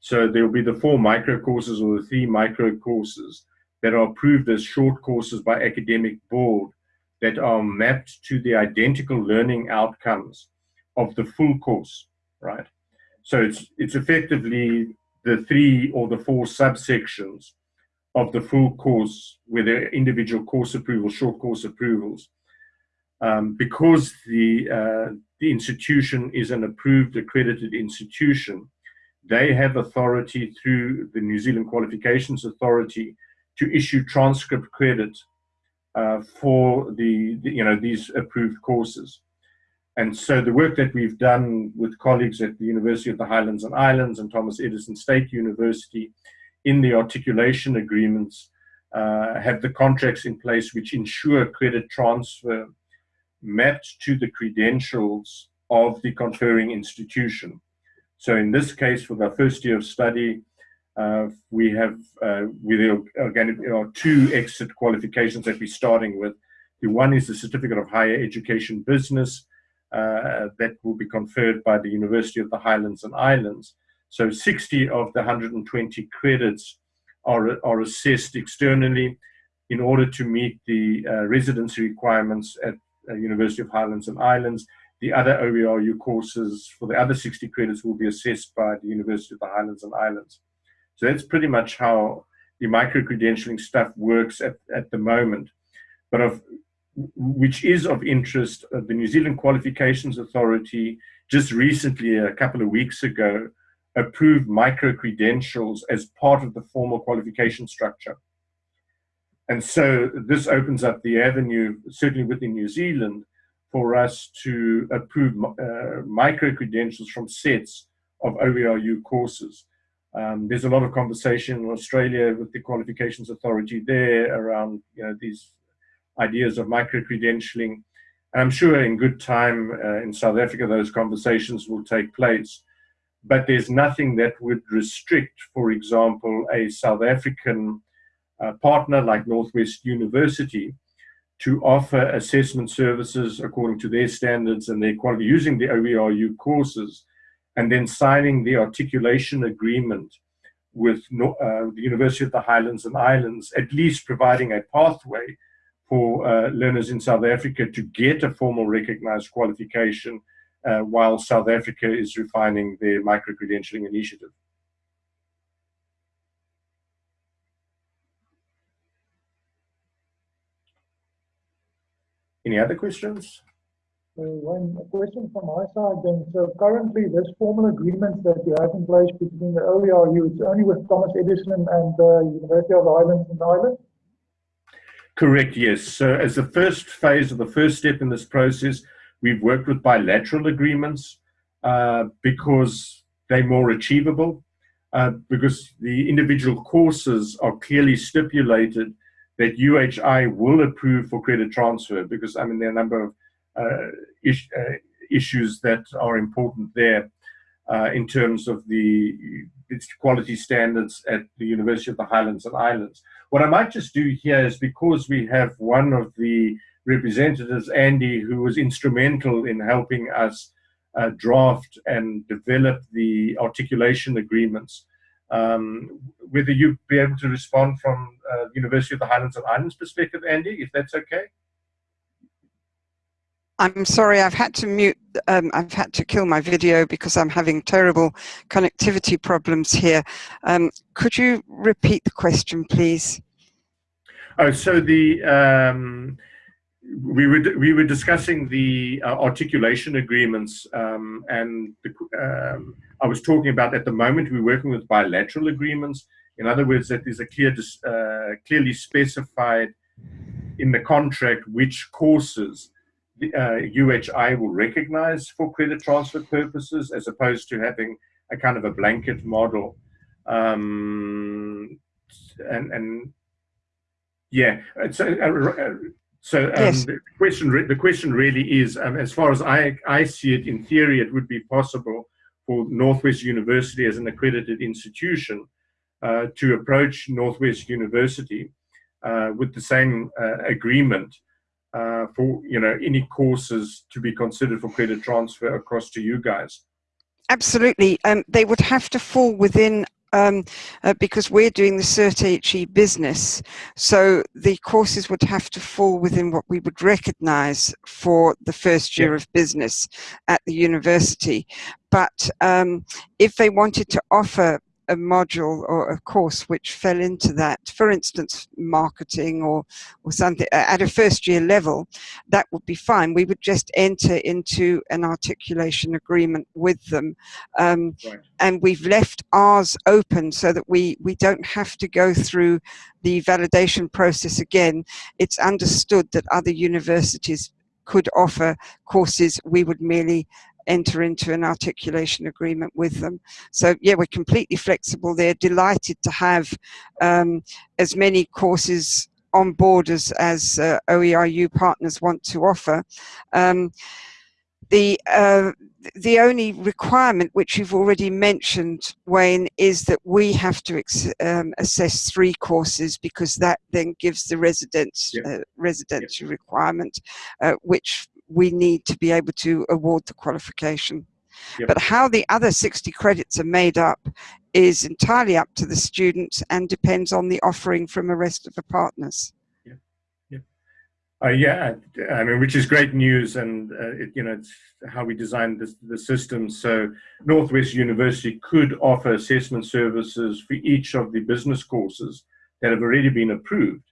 So there will be the four micro courses or the three micro courses that are approved as short courses by academic board that are mapped to the identical learning outcomes of the full course, right? So it's it's effectively the three or the four subsections of the full course with the individual course approvals, short course approvals. Um, because the uh, the institution is an approved accredited institution, they have authority through the New Zealand Qualifications Authority to issue transcript credit uh, for the, the, you know these approved courses. And so the work that we've done with colleagues at the University of the Highlands and Islands and Thomas Edison State University in the articulation agreements uh, have the contracts in place which ensure credit transfer mapped to the credentials of the conferring institution. So in this case, for the first year of study, uh, we have uh, with two exit qualifications that we're starting with. The one is the Certificate of Higher Education Business, that will be conferred by the University of the Highlands and Islands. So 60 of the 120 credits are, are assessed externally in order to meet the uh, residency requirements at uh, University of Highlands and Islands. The other OERU courses for the other 60 credits will be assessed by the University of the Highlands and Islands. So that's pretty much how the micro-credentialing stuff works at, at the moment. But of which is of interest, uh, the New Zealand Qualifications Authority just recently, a couple of weeks ago, approved micro-credentials as part of the formal qualification structure. And so this opens up the avenue, certainly within New Zealand, for us to approve uh, micro-credentials from sets of OERU courses. Um, there's a lot of conversation in Australia with the qualifications authority there around you know, these ideas of micro-credentialing. I'm sure in good time uh, in South Africa, those conversations will take place. But there's nothing that would restrict, for example, a South African uh, partner like Northwest University to offer assessment services according to their standards and their quality using the OERU courses and then signing the articulation agreement with uh, the University of the Highlands and Islands, at least providing a pathway for uh, learners in South Africa to get a formal recognized qualification uh, while South Africa is refining their micro-credentialing initiative. Any other questions? So one question from my side then. So currently this formal agreement that you have in place between the OERU, it's only with Thomas Edison and the University of the Highlands and Islands? Correct, yes. So as the first phase or the first step in this process, we've worked with bilateral agreements uh, because they're more achievable, uh, because the individual courses are clearly stipulated that UHI will approve for credit transfer, because I mean, there are a number of uh, is, uh, issues that are important there uh, in terms of the quality standards at the University of the Highlands and Islands. What I might just do here is because we have one of the representatives, Andy, who was instrumental in helping us uh, draft and develop the articulation agreements. Um, whether you'd be able to respond from uh, University of the Highlands and Islands perspective, Andy, if that's okay. I'm sorry, I've had to mute, um, I've had to kill my video because I'm having terrible connectivity problems here. Um, could you repeat the question, please? Oh, so the, um, we were, we were discussing the uh, articulation agreements um, and the, um, I was talking about at the moment we're working with bilateral agreements. In other words, that there's a clear, uh, clearly specified in the contract which courses uh, UHI will recognize for credit transfer purposes as opposed to having a kind of a blanket model. Um, and, and yeah, so, uh, uh so um, yes. the question the question really is, um, as far as I, I see it, in theory, it would be possible for Northwest University as an accredited institution uh, to approach Northwest University uh, with the same uh, agreement uh, for you know any courses to be considered for credit transfer across to you guys? Absolutely, um, they would have to fall within um, uh, because we're doing the Cert HE business, so the courses would have to fall within what we would recognise for the first year yeah. of business at the university. But um, if they wanted to offer a module or a course which fell into that, for instance, marketing or, or something at a first year level, that would be fine. We would just enter into an articulation agreement with them. Um, right. And we've left ours open so that we, we don't have to go through the validation process again. It's understood that other universities could offer courses, we would merely enter into an articulation agreement with them. So yeah, we're completely flexible. They're delighted to have um, as many courses on board as, as uh, OERU partners want to offer. Um, the uh, the only requirement which you've already mentioned, Wayne, is that we have to um, assess three courses because that then gives the residence yeah. uh, residency yeah. requirement, uh, which we need to be able to award the qualification. Yep. But how the other 60 credits are made up is entirely up to the students and depends on the offering from the rest of the partners. Yeah, yeah, uh, yeah. I mean, which is great news, and uh, it, you know, it's how we designed this, the system. So Northwest University could offer assessment services for each of the business courses that have already been approved,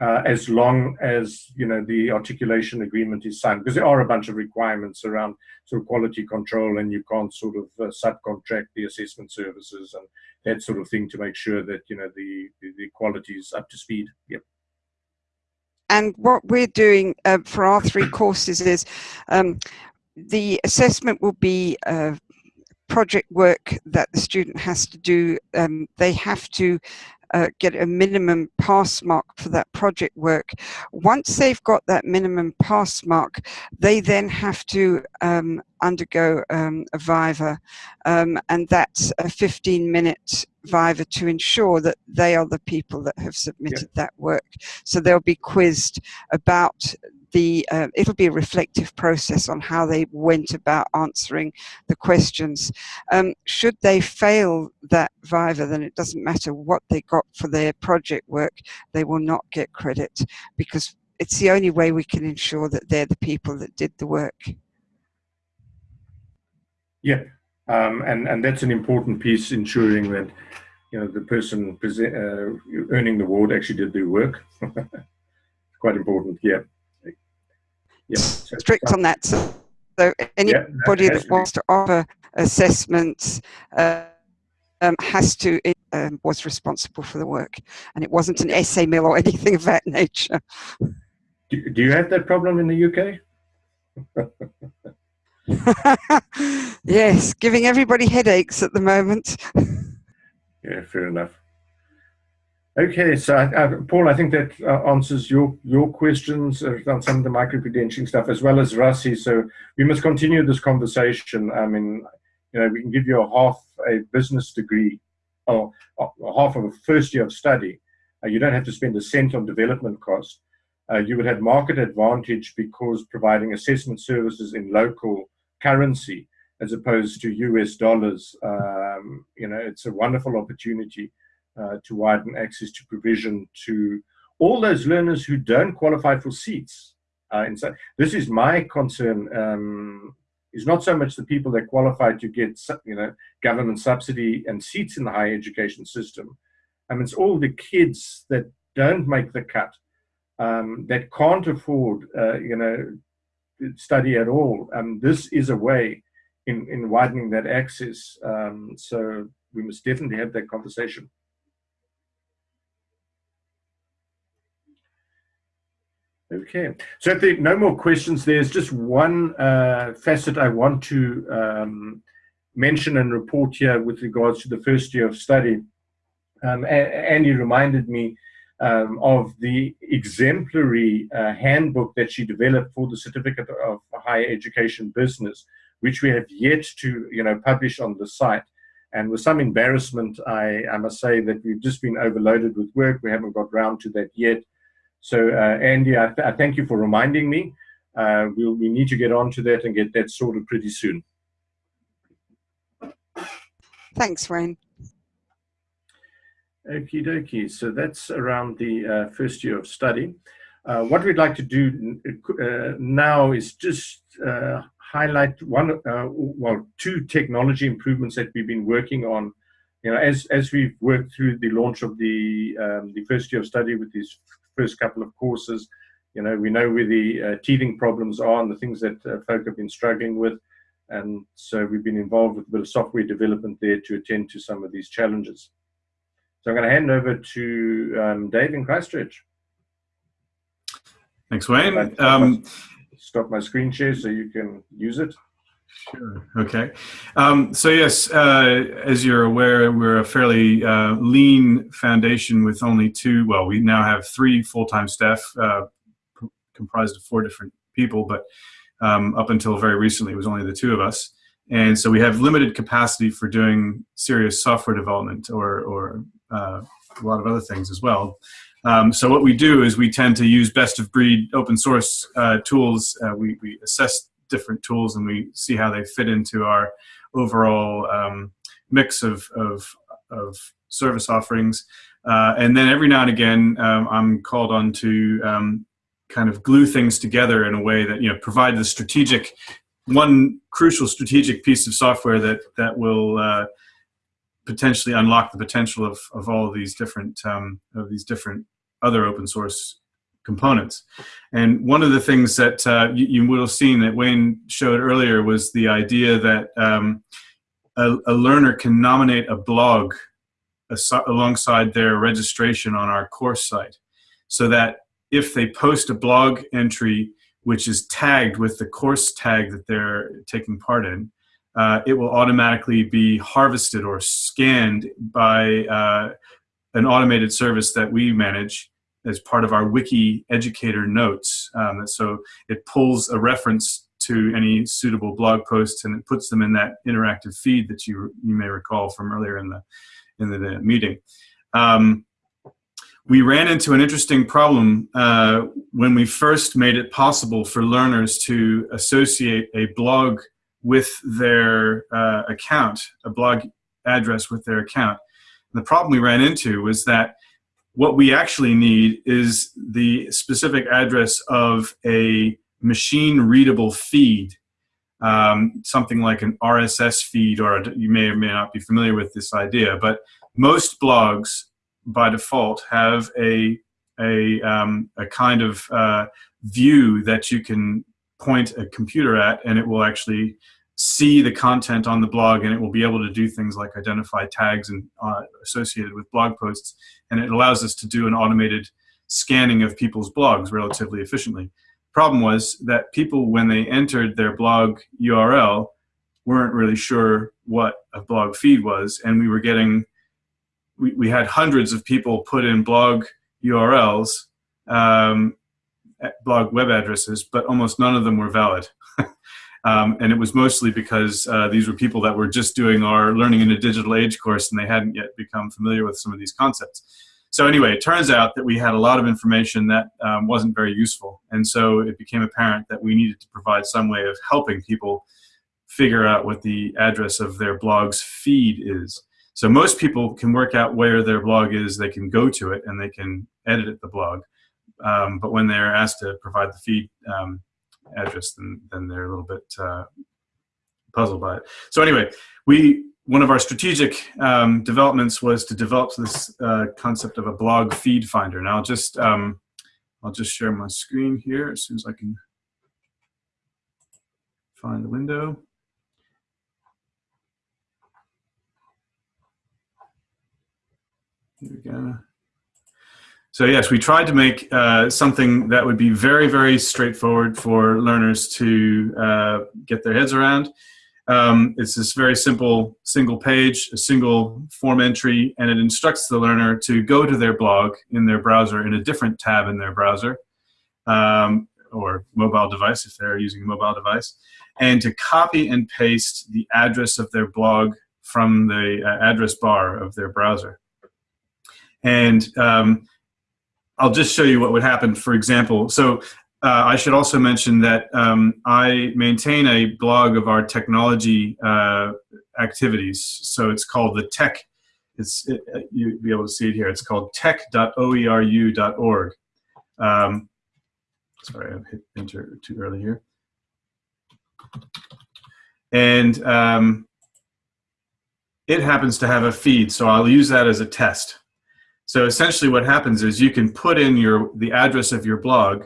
uh, as long as you know the articulation agreement is signed, because there are a bunch of requirements around sort of quality control, and you can't sort of uh, subcontract the assessment services and that sort of thing to make sure that you know the the, the quality is up to speed. Yep. And what we're doing uh, for our three courses is um, the assessment will be uh, project work that the student has to do. Um, they have to uh, get a minimum pass mark for that project work. Once they've got that minimum pass mark, they then have to um, undergo um, a Viva, um, and that's a 15 minute Viva to ensure that they are the people that have submitted yeah. that work. So they'll be quizzed about the uh, it'll be a reflective process on how they went about answering the questions. Um, should they fail that Viva, then it doesn't matter what they got for their project work, they will not get credit because it's the only way we can ensure that they're the people that did the work. Yeah, um, and and that's an important piece, ensuring that you know the person uh, earning the award actually did their work. Quite important, yeah. Yeah. Strict on that. So, so anybody yeah, that, that wants to offer assessments uh, um, has to um, was responsible for the work, and it wasn't an essay mill or anything of that nature. Do, do you have that problem in the UK? yes, giving everybody headaches at the moment. yeah, fair enough. Okay, so I, I, Paul, I think that uh, answers your your questions on some of the micro credentialing stuff, as well as Rassi. So we must continue this conversation. I mean, you know, we can give you a half a business degree, or, or half of a first year of study. Uh, you don't have to spend a cent on development cost. Uh, you would have market advantage because providing assessment services in local currency as opposed to US dollars. Um, you know, it's a wonderful opportunity uh, to widen access to provision to all those learners who don't qualify for seats. Uh, so this is my concern. Um, is not so much the people that qualify to get you know government subsidy and seats in the higher education system. I mean, it's all the kids that don't make the cut, um, that can't afford uh, you know study at all. And this is a way in, in widening that access. Um, so we must definitely have that conversation. Okay, so if there are no more questions, there's just one uh, facet I want to um, mention and report here with regards to the first year of study. Um, Andy reminded me um, of the exemplary uh, handbook that she developed for the Certificate of Higher Education Business, which we have yet to you know, publish on the site. And with some embarrassment, I, I must say that we've just been overloaded with work. We haven't got round to that yet. So uh, Andy, I, th I, thank you for reminding me. Uh, we'll, we need to get on to that and get that sorted pretty soon. Thanks, Wayne. Okie dokie. So that's around the uh, first year of study. Uh, what we'd like to do uh, now is just uh, highlight one, uh, well, two technology improvements that we've been working on. You know, as as we've worked through the launch of the um, the first year of study with these first couple of courses, you know, we know where the uh, teething problems are and the things that folk have been struggling with. And so we've been involved with a bit of software development there to attend to some of these challenges. So I'm going to hand over to um, Dave in Christchurch. Thanks, Wayne. Um, stop my screen share so you can use it. Sure. Okay. Um, so yes, uh, as you're aware, we're a fairly uh, lean foundation with only two. Well, we now have three full-time staff uh, comprised of four different people, but um, up until very recently, it was only the two of us. And so we have limited capacity for doing serious software development or, or uh, a lot of other things as well. Um, so what we do is we tend to use best of breed open source uh, tools. Uh, we, we assess different tools and we see how they fit into our overall um, mix of, of, of, service offerings. Uh, and then every now and again, um, I'm called on to um, kind of glue things together in a way that, you know, provide the strategic, one crucial strategic piece of software that, that will uh, potentially unlock the potential of, of all of these different um, of these different other open source components. And one of the things that uh, you, you, would have seen that Wayne showed earlier was the idea that um, a, a, learner can nominate a blog alongside their registration on our course site so that if they post a blog entry which is tagged with the course tag that they're taking part in, uh, it will automatically be harvested or scanned by uh, an automated service that we manage as part of our WikiEducator Notes. Um, so it pulls a reference to any suitable blog posts and it puts them in that interactive feed that you you may recall from earlier in the in the, the meeting. Um, we ran into an interesting problem uh, when we first made it possible for learners to associate a blog with their uh, account, a blog address with their account. And the problem we ran into was that what we actually need is the specific address of a machine readable feed, um, something like an RSS feed, or a, you may or may not be familiar with this idea, but most blogs by default have a a, um, a kind of uh, view that you can point a computer at and it will actually see the content on the blog and it will be able to do things like identify tags and uh, associated with blog posts and it allows us to do an automated scanning of people's blogs relatively efficiently. Problem was that people when they entered their blog URL weren't really sure what a blog feed was and we were getting we, we had hundreds of people put in blog URLs um, blog web addresses but almost none of them were valid Um, and it was mostly because uh, these were people that were just doing our Learning in a Digital Age course and they hadn't yet become familiar with some of these concepts. So anyway, it turns out that we had a lot of information that um, wasn't very useful. And so it became apparent that we needed to provide some way of helping people figure out what the address of their blog's feed is. So most people can work out where their blog is, they can go to it and they can edit the blog. Um, but when they're asked to provide the feed, um, address, then, then they're a little bit uh, puzzled by it. So anyway, we one of our strategic um, developments was to develop this uh, concept of a blog feed finder. Now I'll just um, I'll just share my screen here as soon as I can find the window. Here we go. So yes, we tried to make uh, something that would be very, very straightforward for learners to uh, get their heads around. Um, it's this very simple single page, a single form entry, and it instructs the learner to go to their blog in their browser in a different tab in their browser um, or mobile device if they're using a mobile device, and to copy and paste the address of their blog from the uh, address bar of their browser. And um, I'll just show you what would happen, for example. So uh, I should also mention that um, I maintain a blog of our technology uh, activities. So it's called the tech, it's, it, you'll be able to see it here. It's called tech.oeru.org. Um, sorry, I hit enter too early here. And um, it happens to have a feed, so I'll use that as a test. So essentially what happens is you can put in your the address of your blog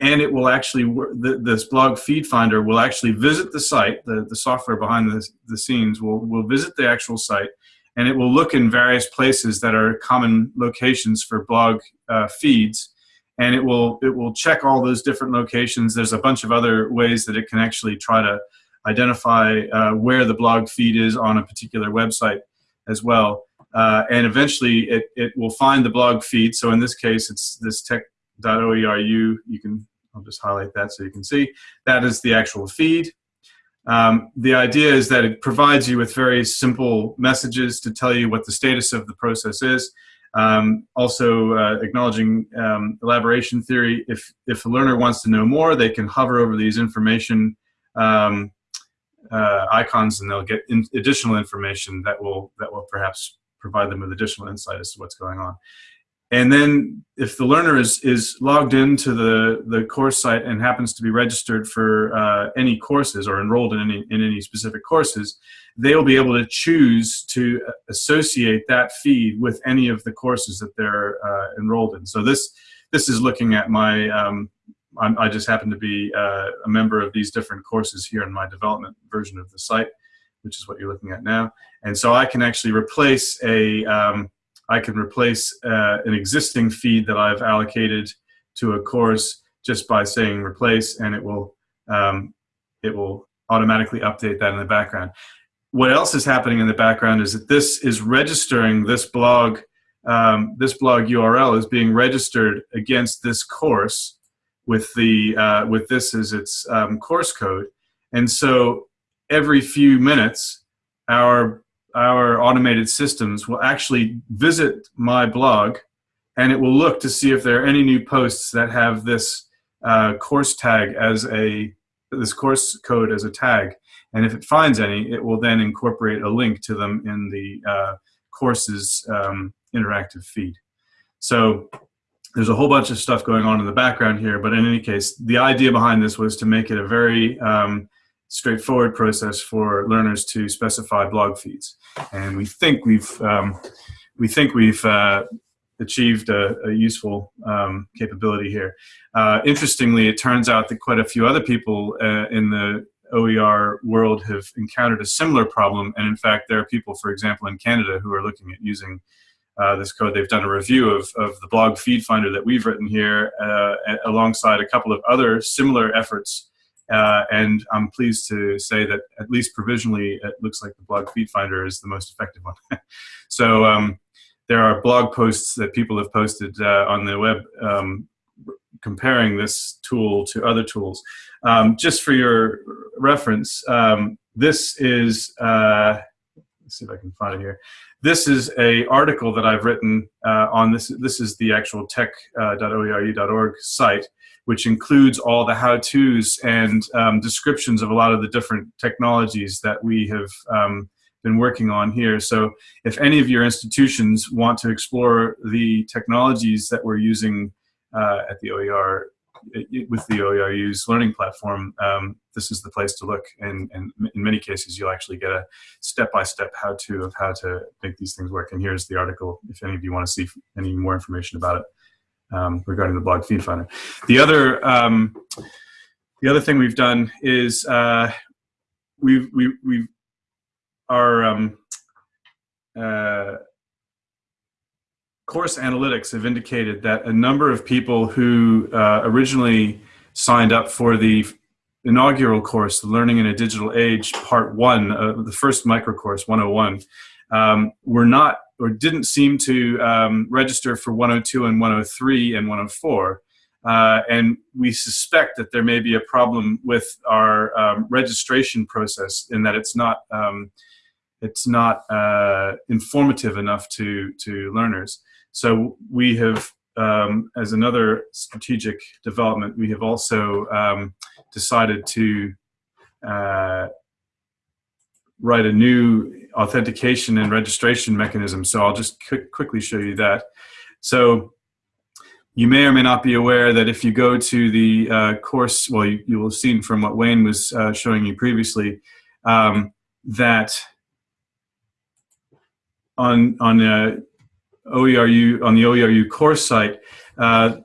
and it will actually, this blog feed finder will actually visit the site, the, the software behind the, the scenes will, will visit the actual site and it will look in various places that are common locations for blog uh, feeds and it will it will check all those different locations. There's a bunch of other ways that it can actually try to identify uh, where the blog feed is on a particular website as well. Uh, and eventually it, it will find the blog feed. So in this case, it's this tech.oeru. You can, I'll just highlight that so you can see. That is the actual feed. Um, the idea is that it provides you with very simple messages to tell you what the status of the process is. Um, also uh, acknowledging um, elaboration theory. If, if a learner wants to know more, they can hover over these information um, uh, icons and they'll get in additional information that will, that will perhaps provide them with additional insight as to what's going on. and then if the learner is, is logged into the, the course site and happens to be registered for uh, any courses or enrolled in any, in any specific courses, they will be able to choose to associate that feed with any of the courses that they're uh, enrolled in. So this, this is looking at my, um, i just happen to be uh, a member of these different courses here in my development version of the site, which is what you're looking at now. And so I can actually replace a, um, I can replace uh, an existing feed that I've allocated to a course just by saying replace and it will um, it will automatically update that in the background. What else is happening in the background is that this is registering this blog um, this blog URL is being registered against this course with the uh, with this as its um, course code and so every few minutes our our automated systems will actually visit my blog and it will look to see if there are any new posts that have this uh, course tag as a this course code as a tag. And if it finds any it will then incorporate a link to them in the uh, courses um, interactive feed. So there's a whole bunch of stuff going on in the background here but in any case the idea behind this was to make it a very um, straightforward process for learners to specify blog feeds. And we think we've, um, we think we've uh, achieved a, a useful um, capability here. Uh, interestingly, it turns out that quite a few other people uh, in the OER world have encountered a similar problem. And in fact, there are people, for example, in Canada who are looking at using uh, this code. They've done a review of, of the blog feed finder that we've written here uh, alongside a couple of other similar efforts uh, and I'm pleased to say that at least provisionally, it looks like the blog feed finder is the most effective one. so um, there are blog posts that people have posted uh, on the web um, comparing this tool to other tools. Um, just for your reference, um, this is, uh, let's see if I can find it here. This is a article that I've written uh, on this. This is the actual tech.oeru.org uh, site which includes all the how-tos and um, descriptions of a lot of the different technologies that we have um, been working on here. So if any of your institutions want to explore the technologies that we're using uh, at the OER with the OERU's learning platform, um, this is the place to look. And, and, in many cases, you'll actually get a step-by-step how-to of how to make these things work. And here's the article if any of you want to see any more information about it um, regarding the blog feed finder. The other um, the other thing we've done is uh, we've we we our um, uh, course analytics have indicated that a number of people who uh, originally signed up for the inaugural course, Learning in a Digital Age, Part 1, uh, the first micro course, 101, um, were not or didn't seem to um, register for 102 and 103 and 104. Uh, and we suspect that there may be a problem with our um, registration process in that it's not um, it's not uh, informative enough to to learners. So we have, um, as another strategic development, we have also um, decided to uh, write a new authentication and registration mechanism. So I'll just quickly show you that. So you may or may not be aware that if you go to the uh, course, well, you, you, will have seen from what Wayne was uh, showing you previously, um, that on on uh, OERU on the OERU course site, uh,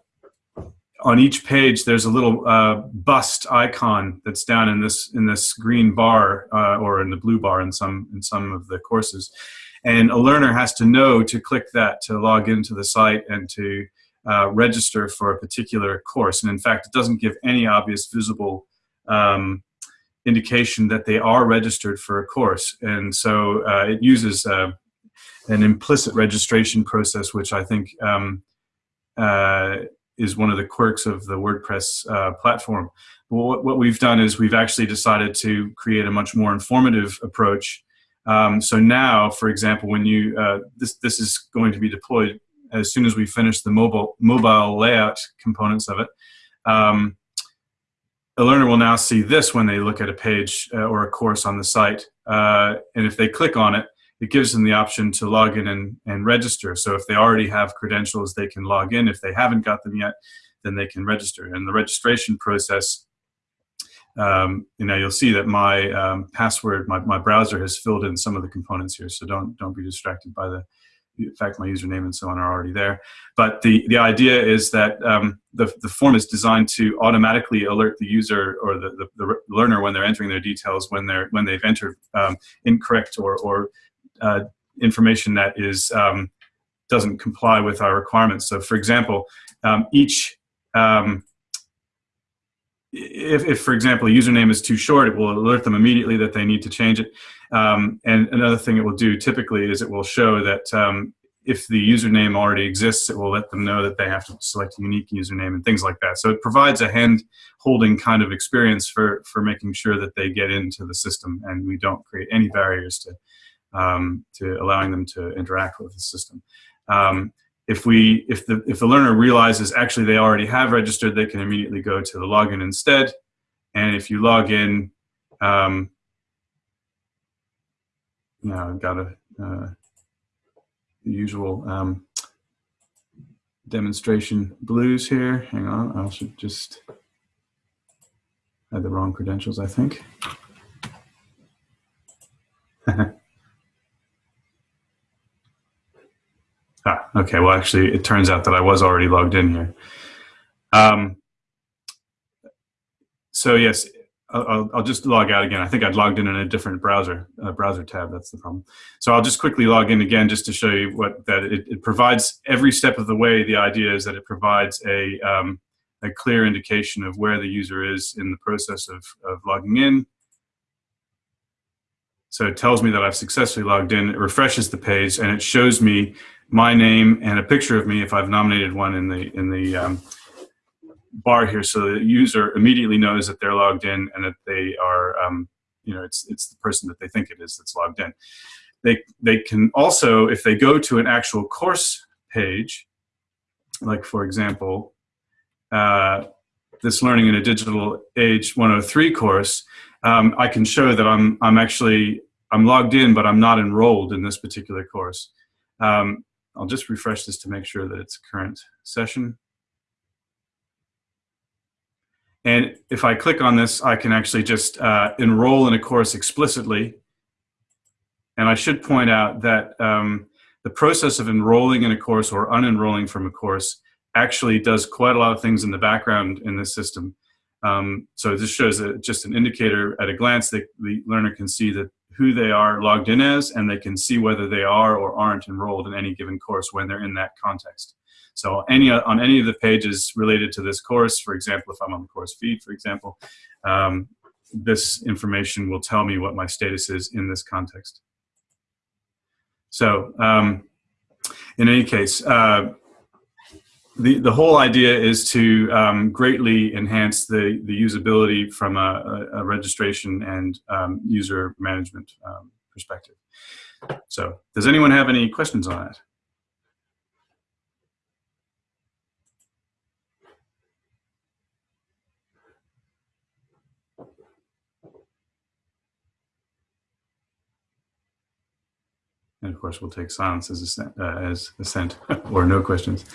on each page there's a little uh, bust icon that's down in this in this green bar uh, or in the blue bar in some in some of the courses. And a learner has to know to click that to log into the site and to uh, register for a particular course. And in fact it doesn't give any obvious visible um, indication that they are registered for a course. And so uh, it uses uh, an implicit registration process which I think um, uh, is one of the quirks of the WordPress uh, platform. what, what, we've done is we've actually decided to create a much more informative approach. Um, so now, for example, when you uh, this this is going to be deployed as soon as we finish the mobile mobile layout components of it. Um, a learner will now see this when they look at a page uh, or a course on the site, uh, and if they click on it, it gives them the option to log in and, and register. So if they already have credentials, they can log in. If they haven't got them yet, then they can register. And the registration process, um, you know, you'll see that my um, password, my, my browser has filled in some of the components here. So don't, don't be distracted by the, in fact, my username and so on are already there. But the, the idea is that um, the, the form is designed to automatically alert the user or the, the, the learner when they're entering their details when, they're, when they've entered um, incorrect or, or uh, information that is um, doesn't comply with our requirements. So for example, um, each um, if, if, for example, a username is too short, it will alert them immediately that they need to change it. Um, and another thing it will do typically is it will show that um, if the username already exists, it will let them know that they have to select a unique username and things like that. So it provides a hand-holding kind of experience for, for making sure that they get into the system and we don't create any barriers to, um, to allowing them to interact with the system. Um, if we if the if the learner realizes actually they already have registered they can immediately go to the login instead. And if you log in um, now I've got a uh, the usual um, demonstration blues here. Hang on I should just had the wrong credentials I think Ah, okay, well, actually, it turns out that I was already logged in here. Um, so yes, I'll, I'll, just log out again. I think I'd logged in in a different browser, uh, browser tab, that's the problem. So I'll just quickly log in again just to show you what that it, it provides every step of the way. The idea is that it provides a, um, a clear indication of where the user is in the process of, of logging in. So it tells me that I've successfully logged in, it refreshes the page, and it shows me my name and a picture of me if I've nominated one in the in the um, bar here, so the user immediately knows that they're logged in and that they are, um, you know, it's it's the person that they think it is that's logged in. They they can also, if they go to an actual course page, like for example, uh, this Learning in a Digital Age 103 course, um, I can show that I'm I'm actually I'm logged in, but I'm not enrolled in this particular course. Um, I'll just refresh this to make sure that it's current session. And if I click on this, I can actually just uh, enroll in a course explicitly. And I should point out that um, the process of enrolling in a course or unenrolling from a course actually does quite a lot of things in the background in this system. Um, so this shows a, just an indicator at a glance that the learner can see that who they are logged in as, and they can see whether they are or aren't enrolled in any given course when they're in that context. So any on any of the pages related to this course, for example, if I'm on the course feed, for example, um, this information will tell me what my status is in this context. So um, in any case, uh, the, the whole idea is to um, greatly enhance the, the usability from a, a registration and um, user management um, perspective. So does anyone have any questions on that? And of course, we'll take silence as uh, as assent or no questions.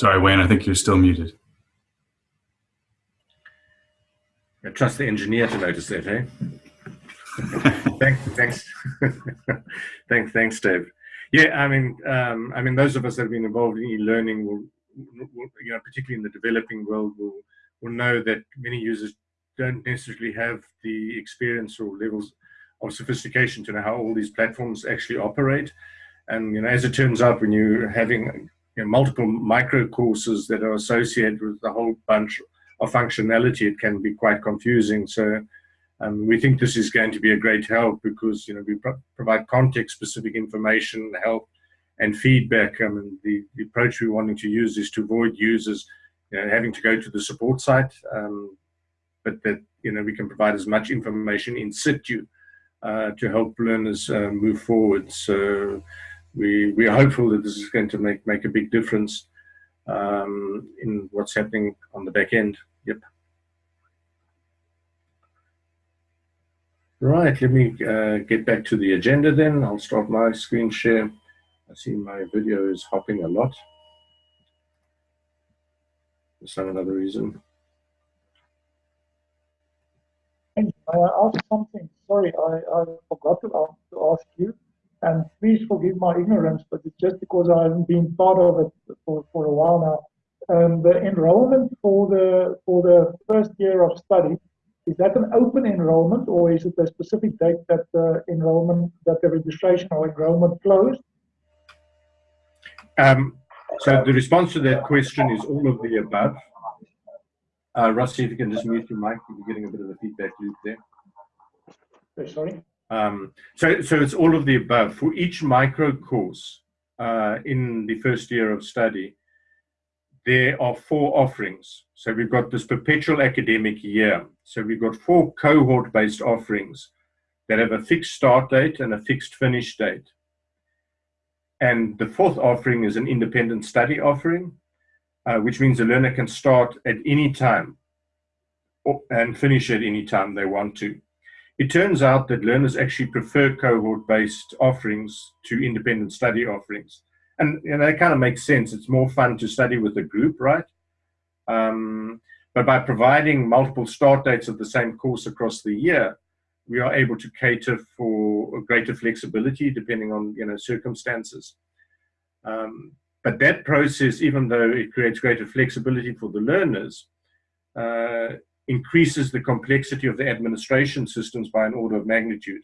Sorry, Wayne, I think you're still muted. I trust the engineer to notice that, eh? thanks, thanks, thanks, thanks, Dave. Yeah, I mean, um, I mean, those of us that have been involved in e-learning will, will, you know, particularly in the developing world, will will know that many users don't necessarily have the experience or levels of sophistication to know how all these platforms actually operate. And you know, as it turns out, when you're having you know, multiple micro courses that are associated with a whole bunch of functionality, it can be quite confusing. So um, we think this is going to be a great help because you know we pro provide context-specific information, help, and feedback. I mean, the, the approach we're wanting to use is to avoid users you know, having to go to the support site, um, but that you know we can provide as much information in situ uh, to help learners uh, move forward. So we we are hopeful that this is going to make make a big difference. um, in what's happening on the back end. Yep. Right, let me uh, get back to the agenda then. I'll start my screen share. I see my video is hopping a lot. For some another reason. I ask something? Sorry, I, I forgot to ask, to ask you. And please forgive my ignorance, but it's just because I haven't been part of it for, for a while now. Um, the enrollment for the for the first year of study is that an open enrollment or is it a specific date that the enrollment that the registration or enrollment closed? Um, so the response to that question is all of the above. Uh, Rusty, if you can just mute your mic, you're getting a bit of a feedback loop there. Sorry. Um, so, so it's all of the above. For each micro course uh, in the first year of study, there are four offerings. So we've got this perpetual academic year. So we've got four cohort-based offerings that have a fixed start date and a fixed finish date. And the fourth offering is an independent study offering, uh, which means the learner can start at any time and finish at any time they want to. It turns out that learners actually prefer cohort-based offerings to independent study offerings. And know, that kind of makes sense. It's more fun to study with a group, right? Um, but by providing multiple start dates of the same course across the year, we are able to cater for greater flexibility depending on you know circumstances. Um, but that process, even though it creates greater flexibility for the learners, uh, increases the complexity of the administration systems by an order of magnitude.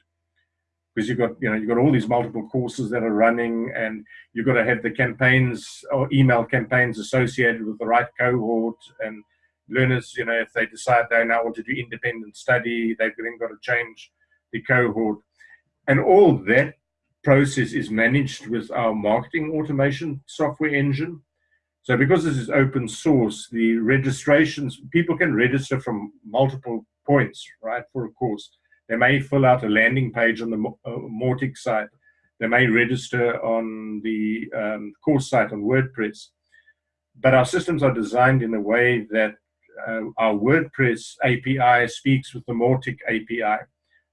Because you've got you know you've got all these multiple courses that are running and you've got to have the campaigns or email campaigns associated with the right cohort and learners you know if they decide they now want to do independent study they've then got to change the cohort. And all that process is managed with our marketing automation software engine so because this is open source, the registrations, people can register from multiple points, right, for a course. They may fill out a landing page on the uh, Mautic site. They may register on the um, course site on WordPress. But our systems are designed in a way that uh, our WordPress API speaks with the Mautic API.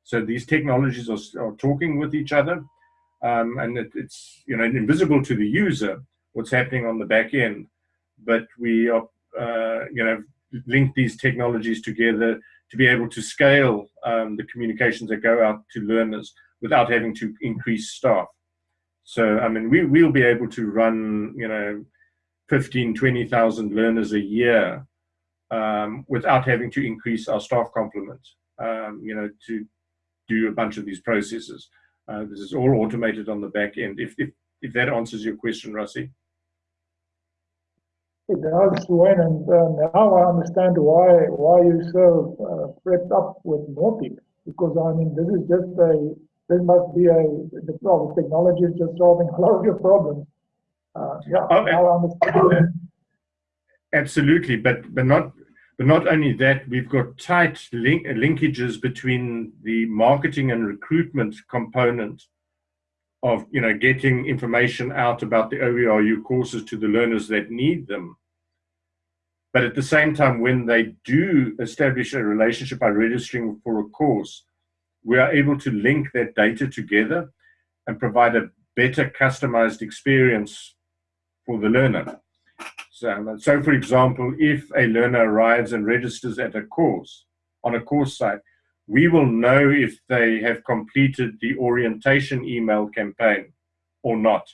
So these technologies are, are talking with each other, um, and it, it's you know invisible to the user, what's happening on the back end. But we are, uh, you know, link these technologies together to be able to scale um, the communications that go out to learners without having to increase staff. So, I mean, we, we'll be able to run, you know, 15, 20,000 learners a year um, without having to increase our staff complement, um, you know, to do a bunch of these processes. Uh, this is all automated on the back end. If, if, if that answers your question, Rusty. It does, Wayne, and uh, now I understand why why you so uh, prepped up with Mautic. Because I mean, this is just a this must be a the, the technology is just solving a lot of your problems. Uh, yeah, oh, now I understand. Absolutely, but but not but not only that, we've got tight link, linkages between the marketing and recruitment component of you know getting information out about the OERU courses to the learners that need them. But at the same time, when they do establish a relationship by registering for a course, we are able to link that data together and provide a better customized experience for the learner. So, so for example, if a learner arrives and registers at a course on a course site, we will know if they have completed the orientation email campaign or not.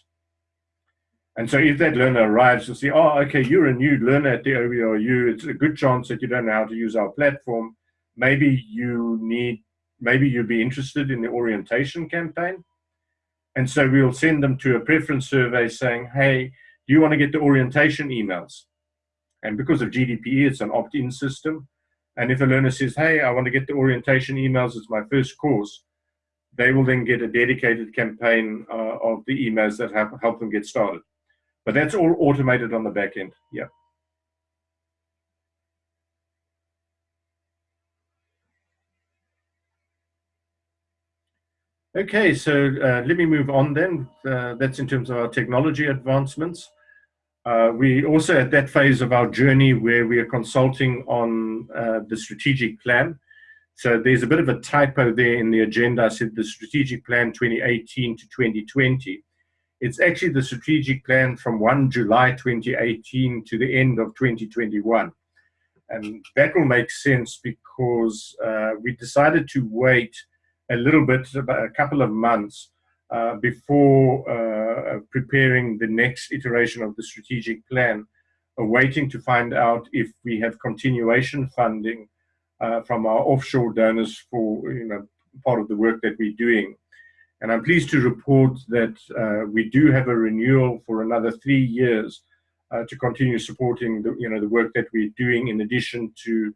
And so if that learner arrives, you'll see, oh, okay, you're a new learner at the OERU. It's a good chance that you don't know how to use our platform. Maybe you need, maybe you'd be interested in the orientation campaign. And so we'll send them to a preference survey saying, hey, do you want to get the orientation emails? And because of GDPR, it's an opt-in system. And if a learner says, hey, I want to get the orientation emails, it's my first course, they will then get a dedicated campaign uh, of the emails that have, help them get started. But that's all automated on the back end. Yeah. Okay, so uh, let me move on then. Uh, that's in terms of our technology advancements. Uh, we also at that phase of our journey where we are consulting on uh, the strategic plan. So there's a bit of a typo there in the agenda. I said the strategic plan 2018 to 2020. It's actually the strategic plan from 1 July 2018 to the end of 2021. And that will make sense because uh, we decided to wait a little bit, about a couple of months, uh, before uh, preparing the next iteration of the strategic plan, uh, waiting to find out if we have continuation funding uh, from our offshore donors for you know part of the work that we're doing. And I'm pleased to report that uh, we do have a renewal for another three years uh, to continue supporting the, you know, the work that we're doing in addition to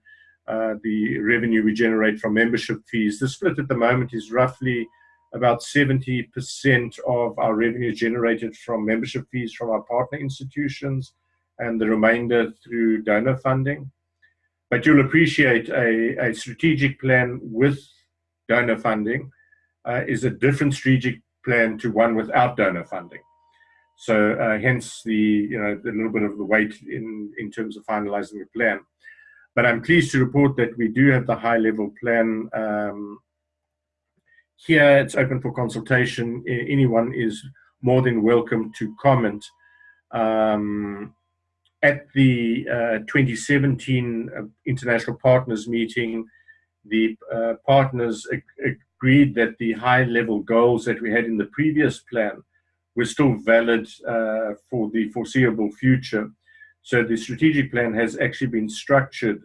uh, the revenue we generate from membership fees. The split at the moment is roughly about 70% of our revenue generated from membership fees from our partner institutions and the remainder through donor funding. But you'll appreciate a, a strategic plan with donor funding uh, is a different strategic plan to one without donor funding. So uh, hence the you know a little bit of the weight in in terms of finalizing the plan. But I'm pleased to report that we do have the high level plan. Um, here it's open for consultation. Anyone is more than welcome to comment. Um, at the uh, 2017 uh, International Partners meeting, the uh, partners ag agreed that the high level goals that we had in the previous plan were still valid uh, for the foreseeable future. So the strategic plan has actually been structured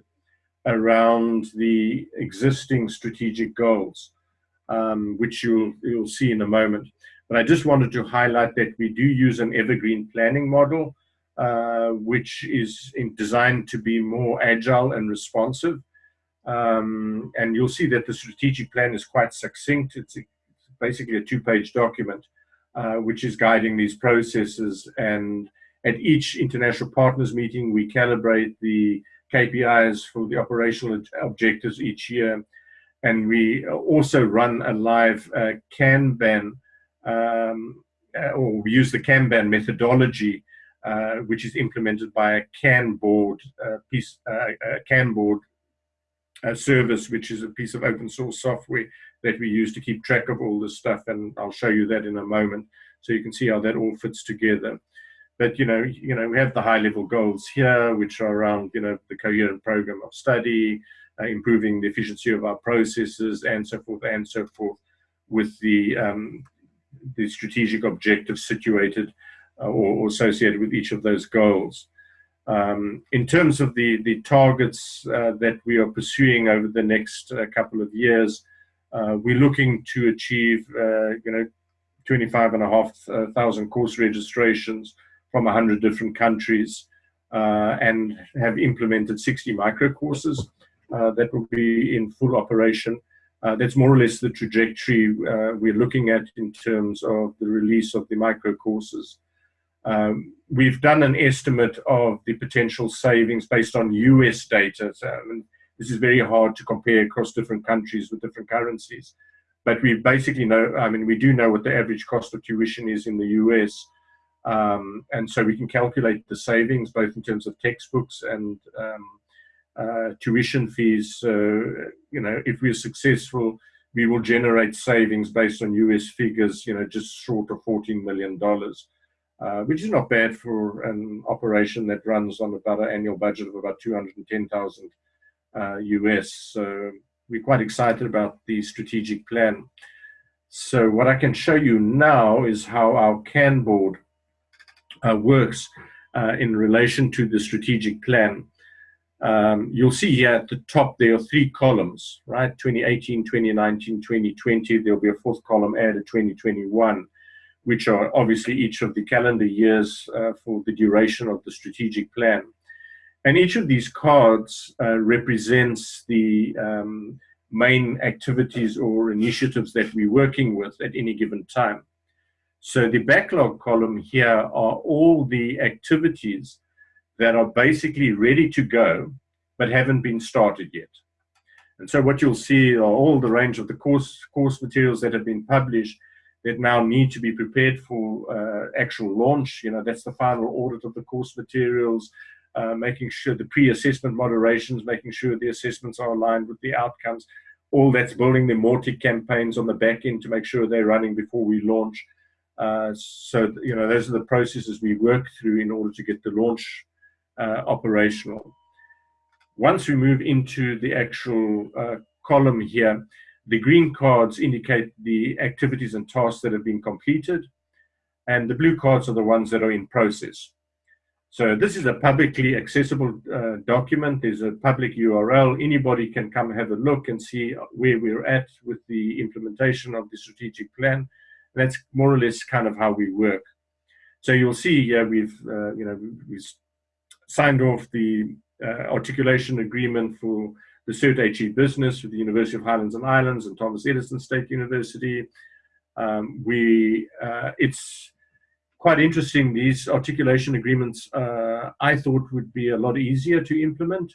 around the existing strategic goals, um, which you'll, you'll see in a moment. But I just wanted to highlight that we do use an evergreen planning model, uh, which is designed to be more agile and responsive. Um, and you'll see that the strategic plan is quite succinct. It's, basically a two-page document, uh, which is guiding these processes. And at each international partners meeting, we calibrate the KPIs for the operational objectives each year. And we also run a live uh, Kanban, um, uh, or we use the Kanban methodology, uh, which is implemented by a Kanboard uh, piece, uh, Kanboard a service, which is a piece of open source software that we use to keep track of all this stuff. And I'll show you that in a moment. So you can see how that all fits together. But, you know, you know, we have the high level goals here, which are around, you know, the coherent program of study, uh, improving the efficiency of our processes and so forth and so forth with the, um, the strategic objectives situated uh, or associated with each of those goals. Um, in terms of the, the targets uh, that we are pursuing over the next uh, couple of years, uh, we're looking to achieve, uh, you know, 25 and a half thousand course registrations from 100 different countries and have implemented 60 micro courses that will be in full operation. that's more or less the trajectory we're looking at in terms of the release of the micro courses. Um, we've done an estimate of the potential savings based on US data. So, this is very hard to compare across different countries with different currencies. But we basically know, I mean, we do know what the average cost of tuition is in the US. Um, and so we can calculate the savings both in terms of textbooks and um, uh, tuition fees. So, you know, if we're successful, we will generate savings based on US figures, you know, just short of $14 million uh, which is not bad for an operation that runs on about an annual budget of about 210,000 uh, US. So we're quite excited about the strategic plan. So what I can show you now is how our Kanboard uh, works uh, in relation to the strategic plan. Um, you'll see here at the top there are three columns, right? 2018, 2019, 2020. There'll be a fourth column added 2021 which are obviously each of the calendar years uh, for the duration of the strategic plan. And each of these cards uh, represents the um, main activities or initiatives that we're working with at any given time. So the backlog column here are all the activities that are basically ready to go, but haven't been started yet. And so what you'll see are all the range of the course, course materials that have been published that now need to be prepared for uh, actual launch. You know, that's the final audit of the course materials, uh, making sure the pre-assessment moderations, making sure the assessments are aligned with the outcomes. All that's building the Mautic campaigns on the back end to make sure they're running before we launch. Uh, so, you know, those are the processes we work through in order to get the launch operational. Once we move into the actual uh, column here, the green cards indicate the activities and tasks that have been completed, and the blue cards are the ones that are in process. So this is a publicly accessible uh, document. There's a public URL. Anybody can come have a look and see where we're at with the implementation of the strategic plan. That's more or less kind of how we work. So you'll see here we've, uh, you know, we've signed off the uh, articulation agreement for the CERT HE business with the University of Highlands and Islands and Thomas Edison State University. Um, we, uh, it's quite interesting. These articulation agreements, uh, I thought would be a lot easier to implement,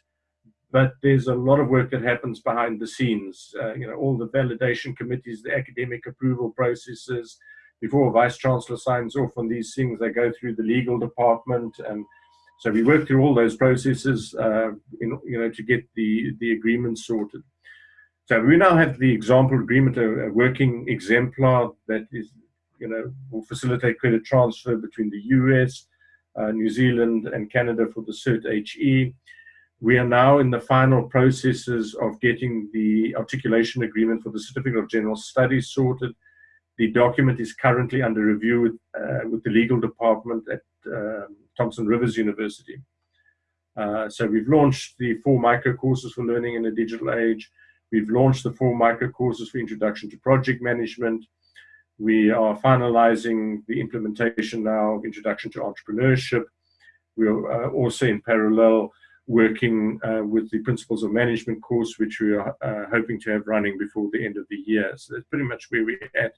but there's a lot of work that happens behind the scenes. Uh, you know, all the validation committees, the academic approval processes, before a vice chancellor signs off on these things, they go through the legal department and so we worked through all those processes, uh, in, you know, to get the, the agreement sorted. So we now have the example agreement, a, a, working exemplar that is, you know, will facilitate credit transfer between the US, uh, New Zealand, and Canada for the CERT HE. We are now in the final processes of getting the articulation agreement for the Certificate of General Studies sorted. The document is currently under review with, uh, with the legal department at um, Thompson Rivers University. Uh, so we've launched the four micro courses for learning in a digital age. We've launched the four micro courses for introduction to project management. We are finalizing the implementation now of introduction to entrepreneurship. We're uh, also in parallel working uh, with the principles of management course, which we are uh, hoping to have running before the end of the year. So that's pretty much where we're at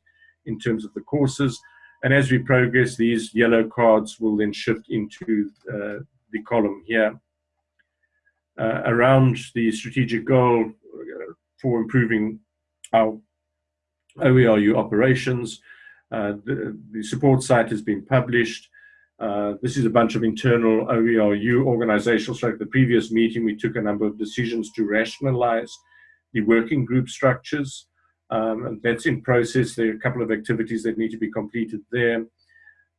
in terms of the courses. And as we progress, these yellow cards will then shift into uh, the column here. Uh, around the strategic goal uh, for improving our OERU operations, uh, the, the, support site has been published. Uh, this is a bunch of internal OERU organizational structure. The previous meeting, we took a number of decisions to rationalize the working group structures. Um, that's in process. There are a couple of activities that need to be completed there.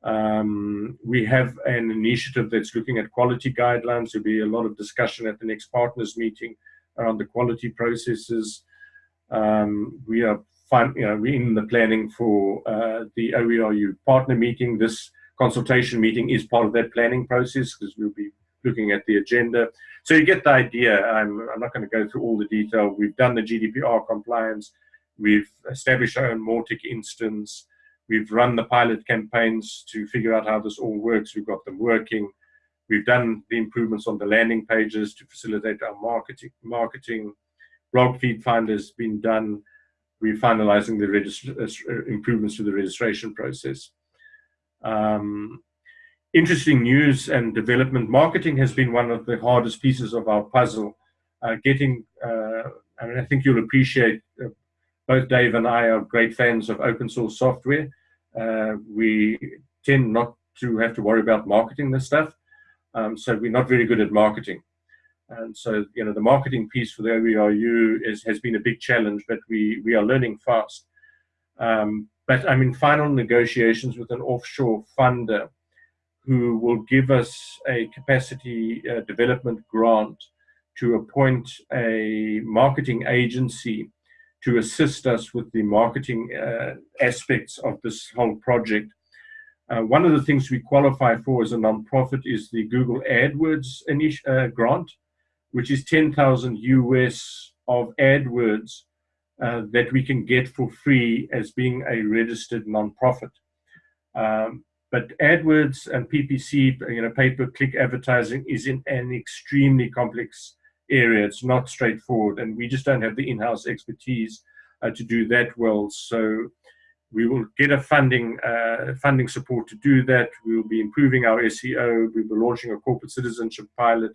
Um, we have an initiative that's looking at quality guidelines. There'll be a lot of discussion at the next partners meeting around the quality processes. Um, we are you know, we're in the planning for uh, the OERU partner meeting. This consultation meeting is part of that planning process because we'll be looking at the agenda. So you get the idea. I'm, I'm not going to go through all the detail. We've done the GDPR compliance. We've established our own Mautic instance. We've run the pilot campaigns to figure out how this all works. We've got them working. We've done the improvements on the landing pages to facilitate our marketing. marketing. Blog feed finder has been done. We're finalizing the uh, improvements to the registration process. Um, interesting news and development. Marketing has been one of the hardest pieces of our puzzle. Uh, getting, uh, I mean, I think you'll appreciate uh, both Dave and I are great fans of open source software. Uh, we tend not to have to worry about marketing this stuff. Um, so we're not very good at marketing. And so, you know, the marketing piece for the OERU is, has been a big challenge, but we, we are learning fast. Um, but I'm in final negotiations with an offshore funder who will give us a capacity uh, development grant to appoint a marketing agency to assist us with the marketing uh, aspects of this whole project. Uh, one of the things we qualify for as a nonprofit is the Google AdWords uh, grant, which is 10,000 US of AdWords uh, that we can get for free as being a registered nonprofit. Um, but AdWords and PPC, you know, pay-per-click advertising is in an extremely complex area. It's not straightforward, and we just don't have the in-house expertise uh, to do that well. So we will get a funding uh, funding support to do that. We will be improving our SEO. We'll be launching a corporate citizenship pilot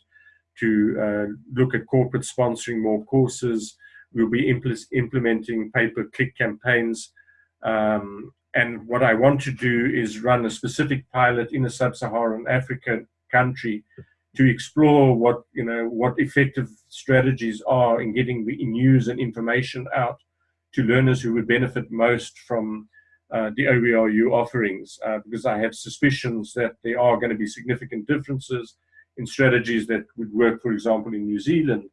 to uh, look at corporate sponsoring more courses. We'll be impl implementing pay-per-click campaigns. Um, and what I want to do is run a specific pilot in a sub-Saharan African country to explore what you know what effective strategies are in getting the news and information out to learners who would benefit most from uh, the OERU offerings, uh, because I have suspicions that there are going to be significant differences in strategies that would work, for example, in New Zealand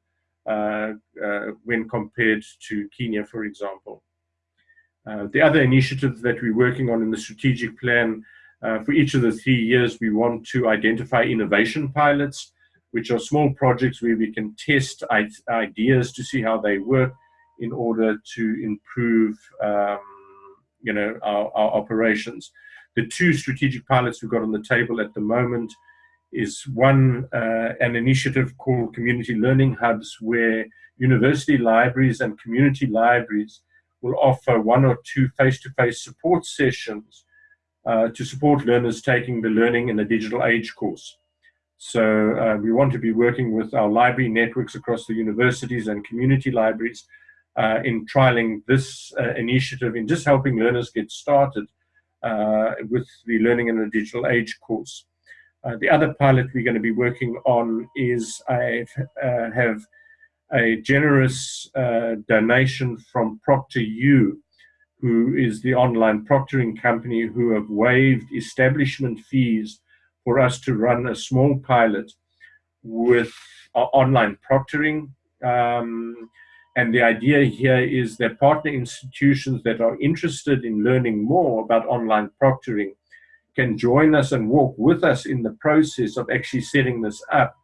uh, uh when compared to Kenya, for example. Uh, the other initiatives that we're working on in the strategic plan uh, for each of the three years, we want to identify innovation pilots, which are small projects where we can test ideas to see how they work in order to improve um, you know, our, our, operations. The two strategic pilots we've got on the table at the moment is one, uh, an initiative called Community Learning Hubs, where university libraries and community libraries will offer one or two face-to-face -face support sessions uh, to support learners taking the Learning in a Digital Age course. So uh, we want to be working with our library networks across the universities and community libraries uh, in trialing this uh, initiative in just helping learners get started uh, with the Learning in a Digital Age course. Uh, the other pilot we're going to be working on is I have a generous donation from Proctor ProctorU who is the online proctoring company who have waived establishment fees for us to run a small pilot with uh, online proctoring. Um, and the idea here is that partner institutions that are interested in learning more about online proctoring can join us and walk with us in the process of actually setting this up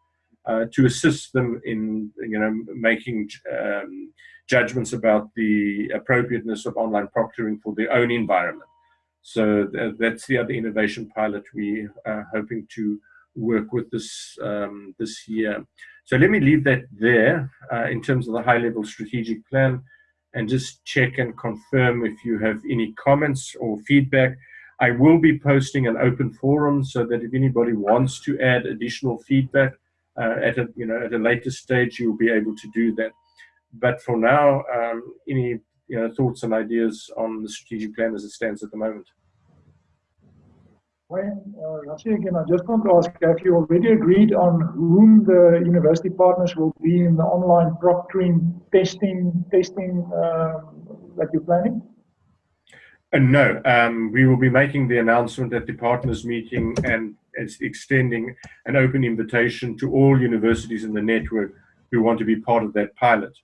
uh, to assist them in you know making um, judgments about the appropriateness of online proctoring for their own environment. So th that's the other innovation pilot we are hoping to work with this um, this year. So let me leave that there uh, in terms of the high-level strategic plan and just check and confirm if you have any comments or feedback. I will be posting an open forum so that if anybody wants to add additional feedback uh, at a you know at a later stage, you'll be able to do that but for now, um, any you know, thoughts and ideas on the strategic plan as it stands at the moment? When, uh, again, I just want to ask, have you already agreed on whom the university partners will be in the online proctoring testing testing um, that you're planning? Uh, no, um, we will be making the announcement at the partners meeting and it's extending an open invitation to all universities in the network who want to be part of that pilot.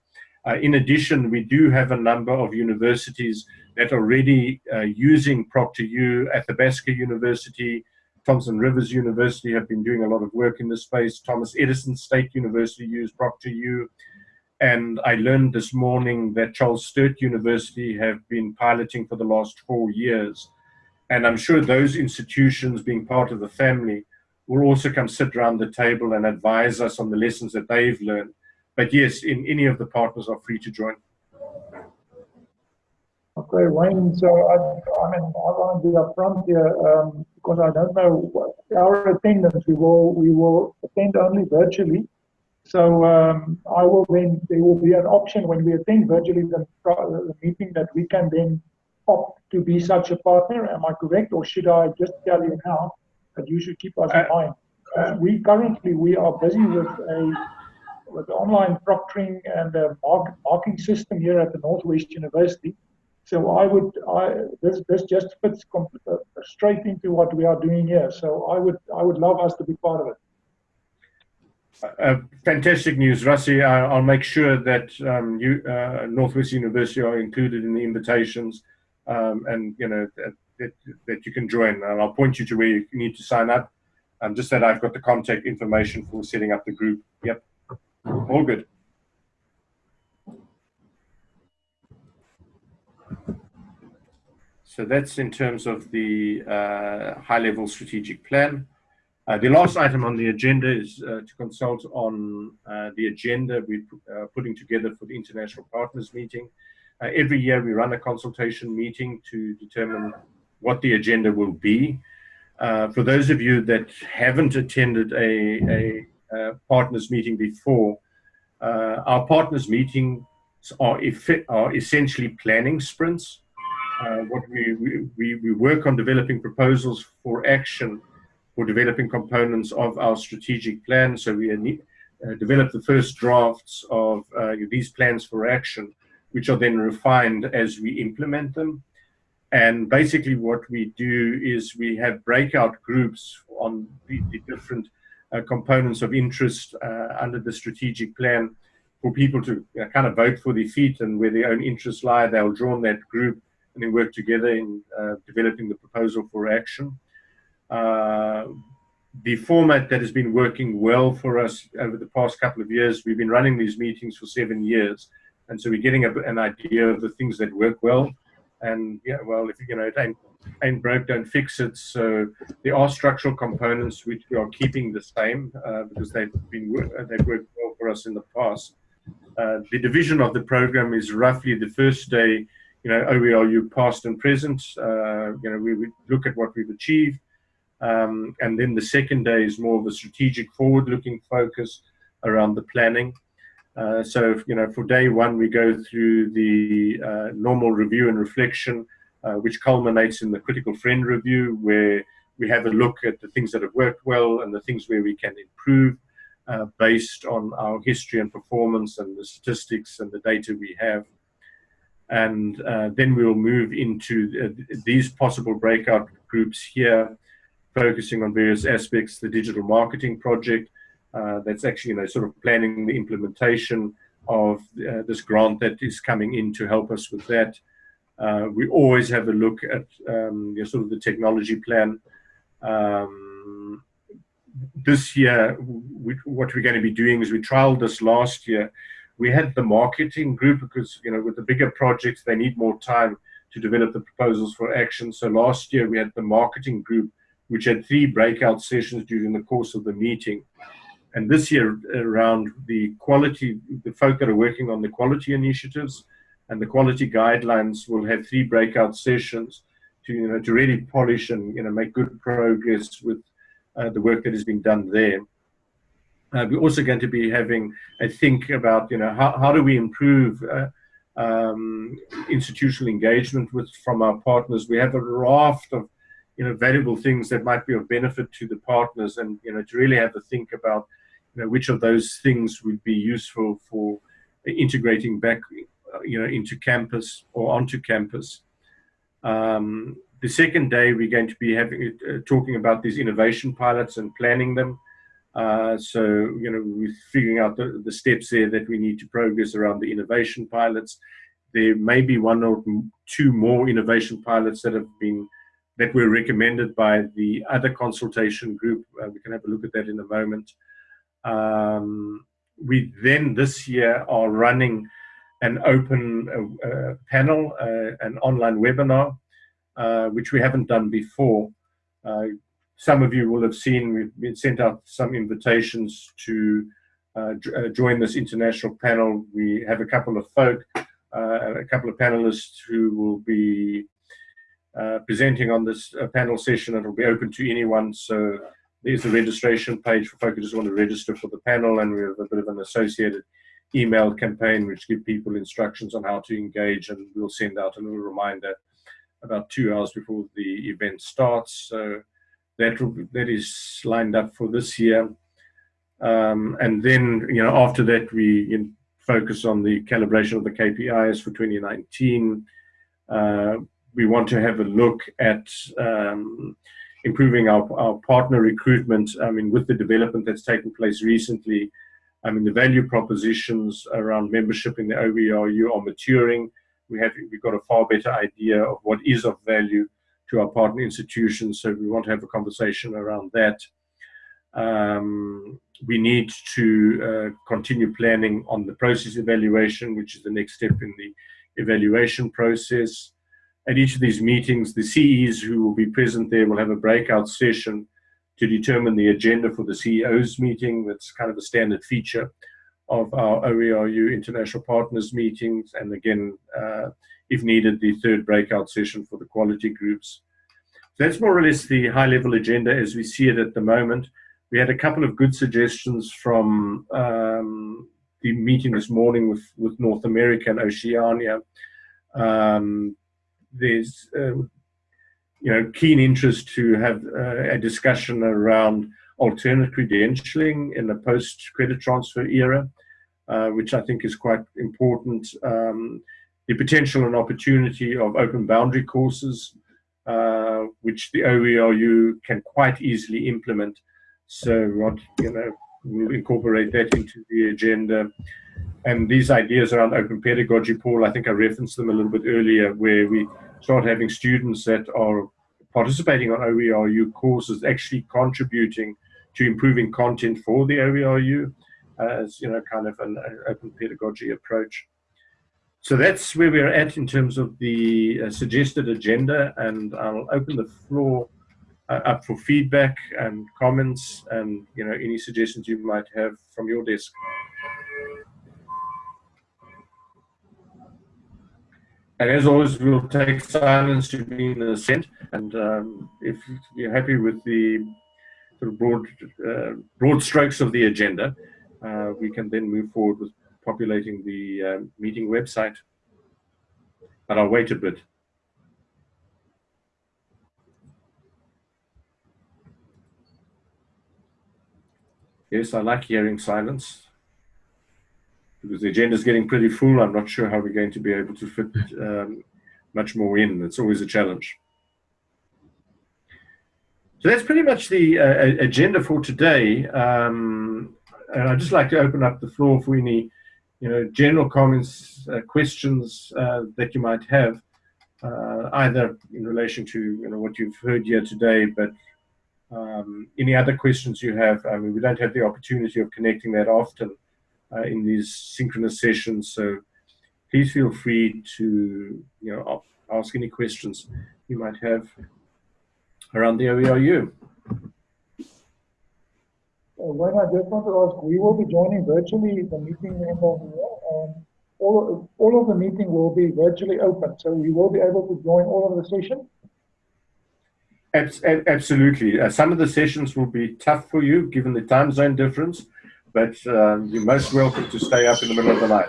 Uh, in addition, we do have a number of universities that are already uh, using ProctorU. Athabasca University, Thompson Rivers University have been doing a lot of work in this space. Thomas Edison State University use ProctorU. And I learned this morning that Charles Sturt University have been piloting for the last four years. And I'm sure those institutions, being part of the family, will also come sit around the table and advise us on the lessons that they've learned but yes, in any of the partners are free to join. Okay, Wayne. So I, I mean, I want to be upfront here um, because I don't know what our attendance. We will we will attend only virtually. So um, I will then there will be an option when we attend virtually the, the meeting that we can then opt to be such a partner. Am I correct, or should I just tell you now that you should keep us in uh, mind? Uh, we currently we are busy with a with online proctoring and a mark, marking system here at the Northwest University. So I would, I, this, this just fits uh, straight into what we are doing here. So I would, I would love us to be part of it. Uh, fantastic news, Rassi. I'll make sure that um, you, uh, Northwest University are included in the invitations, um, and you know that, that, that, you can join. And I'll point you to where you need to sign up. Um, just that I've got the contact information for setting up the group. Yep. All good. So that's in terms of the uh, high-level strategic plan. Uh, the last item on the agenda is uh, to consult on uh, the agenda we're uh, putting together for the International Partners Meeting. Uh, every year we run a consultation meeting to determine what the agenda will be. for those of you that haven't attended a, a partners meeting before, uh, our partners meetings are, are essentially planning sprints uh, what we, we, we work on developing proposals for action for developing components of our strategic plan. So we uh, develop the first drafts of uh, these plans for action, which are then refined as we implement them. And basically what we do is we have breakout groups on the, the different uh, components of interest uh, under the strategic plan for people to you know, kind of vote for their feet and where their own interests lie. They'll join that group and then work together in uh, developing the proposal for action. Uh, the format that has been working well for us over the past couple of years, we've been running these meetings for seven years. And so we're getting a, an idea of the things that work well. And yeah, well, if you know, it ain't, ain't broke, don't fix it. So there are structural components which we are keeping the same uh, because they've been they've worked well for us in the past. Uh, the division of the program is roughly the first day, you know, OERU past and present. Uh, you know, we would look at what we've achieved. Um, and then the second day is more of a strategic forward-looking focus around the planning. Uh, so, you know, for day one, we go through the uh, normal review and reflection, uh, which culminates in the critical friend review, where we have a look at the things that have worked well and the things where we can improve uh, based on our history and performance and the statistics and the data we have. And uh, then we will move into uh, these possible breakout groups here, focusing on various aspects, the digital marketing project, that's actually, you know, sort of planning the implementation of uh, this grant that is coming in to help us with that. Uh, we always have a look at um, you know, sort of the technology plan. Um, this year, we, what we're going to be doing is we trialed this last year. We had the marketing group because, you know, with the bigger projects, they need more time to develop the proposals for action. So last year we had the marketing group, which had three breakout sessions during the course of the meeting. And this year around the quality, the folk that are working on the quality initiatives and the quality guidelines will have three breakout sessions to, you know, to really polish and, you know, make good progress with uh, the work that has been done there. Uh, we're also going to be having a think about, you know, how, how do we improve uh, um, institutional engagement with from our partners. We have a raft of, you know, valuable things that might be of benefit to the partners and, you know, to really have a think about, you know, which of those things would be useful for integrating back, you know, into campus or onto campus. Um, the second day, we're going to be having uh, talking about these innovation pilots and planning them. Uh, so, you know, we're figuring out the, the steps there that we need to progress around the innovation pilots. There may be one or two more innovation pilots that have been that were recommended by the other consultation group. Uh, we can have a look at that in a moment. Um, we then this year are running an open uh, uh panel, uh, an online webinar uh, which we haven't done before. Uh, some of you will have seen we've been sent out some invitations to uh, join this international panel. We have a couple of folk, a couple of panelists who will be presenting on this panel session. It'll be open to anyone. So there's the registration page for folks who just want to register for the panel. And we have a bit of an associated email campaign which give people instructions on how to engage. And we'll send out a little reminder about two hours before the event starts. So that that is lined up for this year. Um, and then, you know, after that, we focus on the calibration of the KPIs for 2019. Uh, we want to have a look at um, improving our, our partner recruitment. I mean, with the development that's taken place recently, I mean, the value propositions around membership in the OERU are maturing we have we've got a far better idea of what is of value to our partner institutions. So we want to have a conversation around that. Um, we need to uh, continue planning on the process evaluation, which is the next step in the evaluation process. At each of these meetings, the CEs who will be present there will have a breakout session to determine the agenda for the CEO's meeting. That's kind of a standard feature of our OERU international partners meetings, and again, uh, if needed, the third breakout session for the quality groups. So that's more or less the high-level agenda as we see it at the moment. We had a couple of good suggestions from um, the meeting this morning with, with North America and Oceania. Um, there's um, you know keen interest to have uh, a discussion around alternate credentialing in the post credit transfer era, uh, which I think is quite important. Um, the potential and opportunity of open boundary courses, uh, which the OERU can quite easily implement. So what you know, we'll incorporate that into the agenda. And these ideas around open pedagogy, Paul, I think I referenced them a little bit earlier, where we start having students that are participating on OERU courses actually contributing to improving content for the OERU as, you know, kind of an open pedagogy approach. So that's where we're at in terms of the uh, suggested agenda, and I'll open the floor uh, up for feedback and comments and, you know, any suggestions you might have from your desk. And as always, we'll take silence to be in assent. And um, if you're happy with the sort of broad, uh, broad strokes of the agenda, uh, we can then move forward with populating the uh, meeting website. But I'll wait a bit. Yes, I like hearing silence because the agenda is getting pretty full. I'm not sure how we're going to be able to fit um, much more in. It's always a challenge. So that's pretty much the uh, agenda for today. Um, and I'd just like to open up the floor for any, you know, general comments, uh, questions uh, that you might have, uh, either in relation to you know what you've heard here today, but um, any other questions you have. I mean, we don't have the opportunity of connecting that often uh, in these synchronous sessions. So please feel free to you know ask any questions you might have around the OERU. Uh, when I just want to ask, we will be joining virtually the meeting of here, and all, all of the meeting will be virtually open, so you will be able to join all of the sessions. Absolutely. Uh, some of the sessions will be tough for you given the time zone difference, but uh, you're most welcome to stay up in the middle of the night.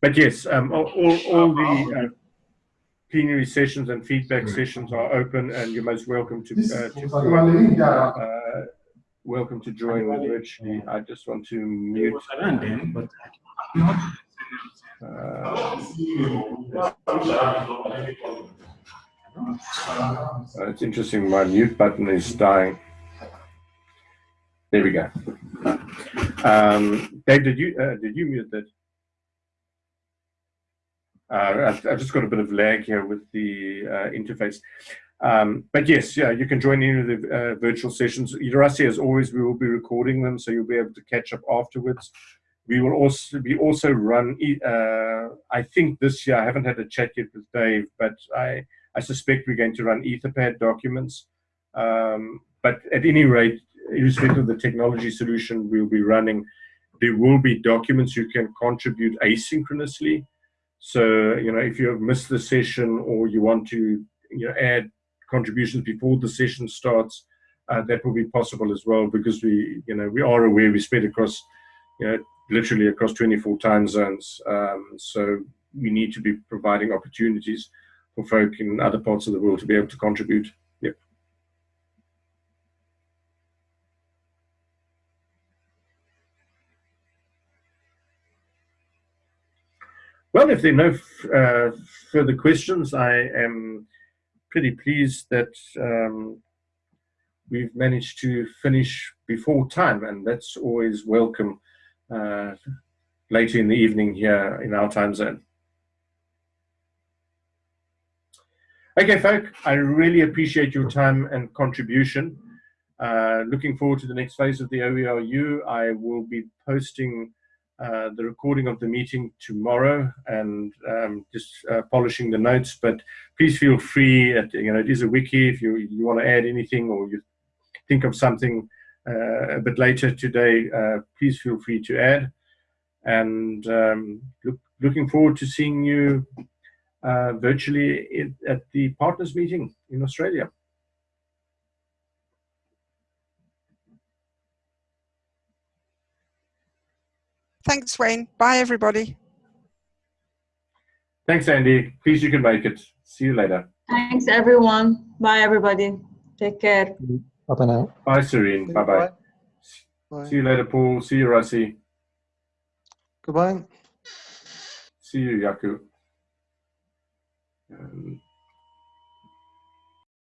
but yes, um, all, all, the uh, plenary sessions and feedback sessions are open, and you're most welcome to, uh, to uh, welcome to join virtually. I just want to mute. Uh, uh, it's interesting, my mute button is dying. There we go. Um, Dave, did you uh, did you mute that? Uh, I've, just got a bit of lag here with the uh, interface. Um, but yes, yeah, you can join any of the uh, virtual sessions. Irasi, as always, we will be recording them, so you'll be able to catch up afterwards. We will also be also run. Uh, I think this year I haven't had a chat yet with Dave, but I I suspect we're going to run Etherpad documents. Um, but at any rate, irrespective of the technology solution we'll be running, there will be documents you can contribute asynchronously. So, you know, if you have missed the session or you want to, you know, add contributions before the session starts, uh, that will be possible as well because we, you know, we are aware we spread across, you know, literally across 24 time zones. Um, so we need to be providing opportunities for folk in other parts of the world to be able to contribute. Yep. Well, if there are no uh, further questions, I am pretty pleased that um, we've managed to finish before time, and that's always welcome uh, later in the evening here in our time zone. Okay, folk, I really appreciate your time and contribution. Uh, looking forward to the next phase of the OERU. I will be posting uh, the recording of the meeting tomorrow and um, just uh, polishing the notes. But please feel free. At, you know, it is a wiki. If you you want to add anything or you think of something uh, a bit later today, uh, please feel free to add. And um, look, looking forward to seeing you uh, virtually in, at the partners meeting in Australia. Thanks, Wayne. Bye, everybody. Thanks, Andy. Please, you can make it. See you later. Thanks, everyone. Bye, everybody. Take care. Bye now. Bye, Serene. Bye bye. Bye. See you later, Paul. See you, Russi. Goodbye. See you, Jaco. Um,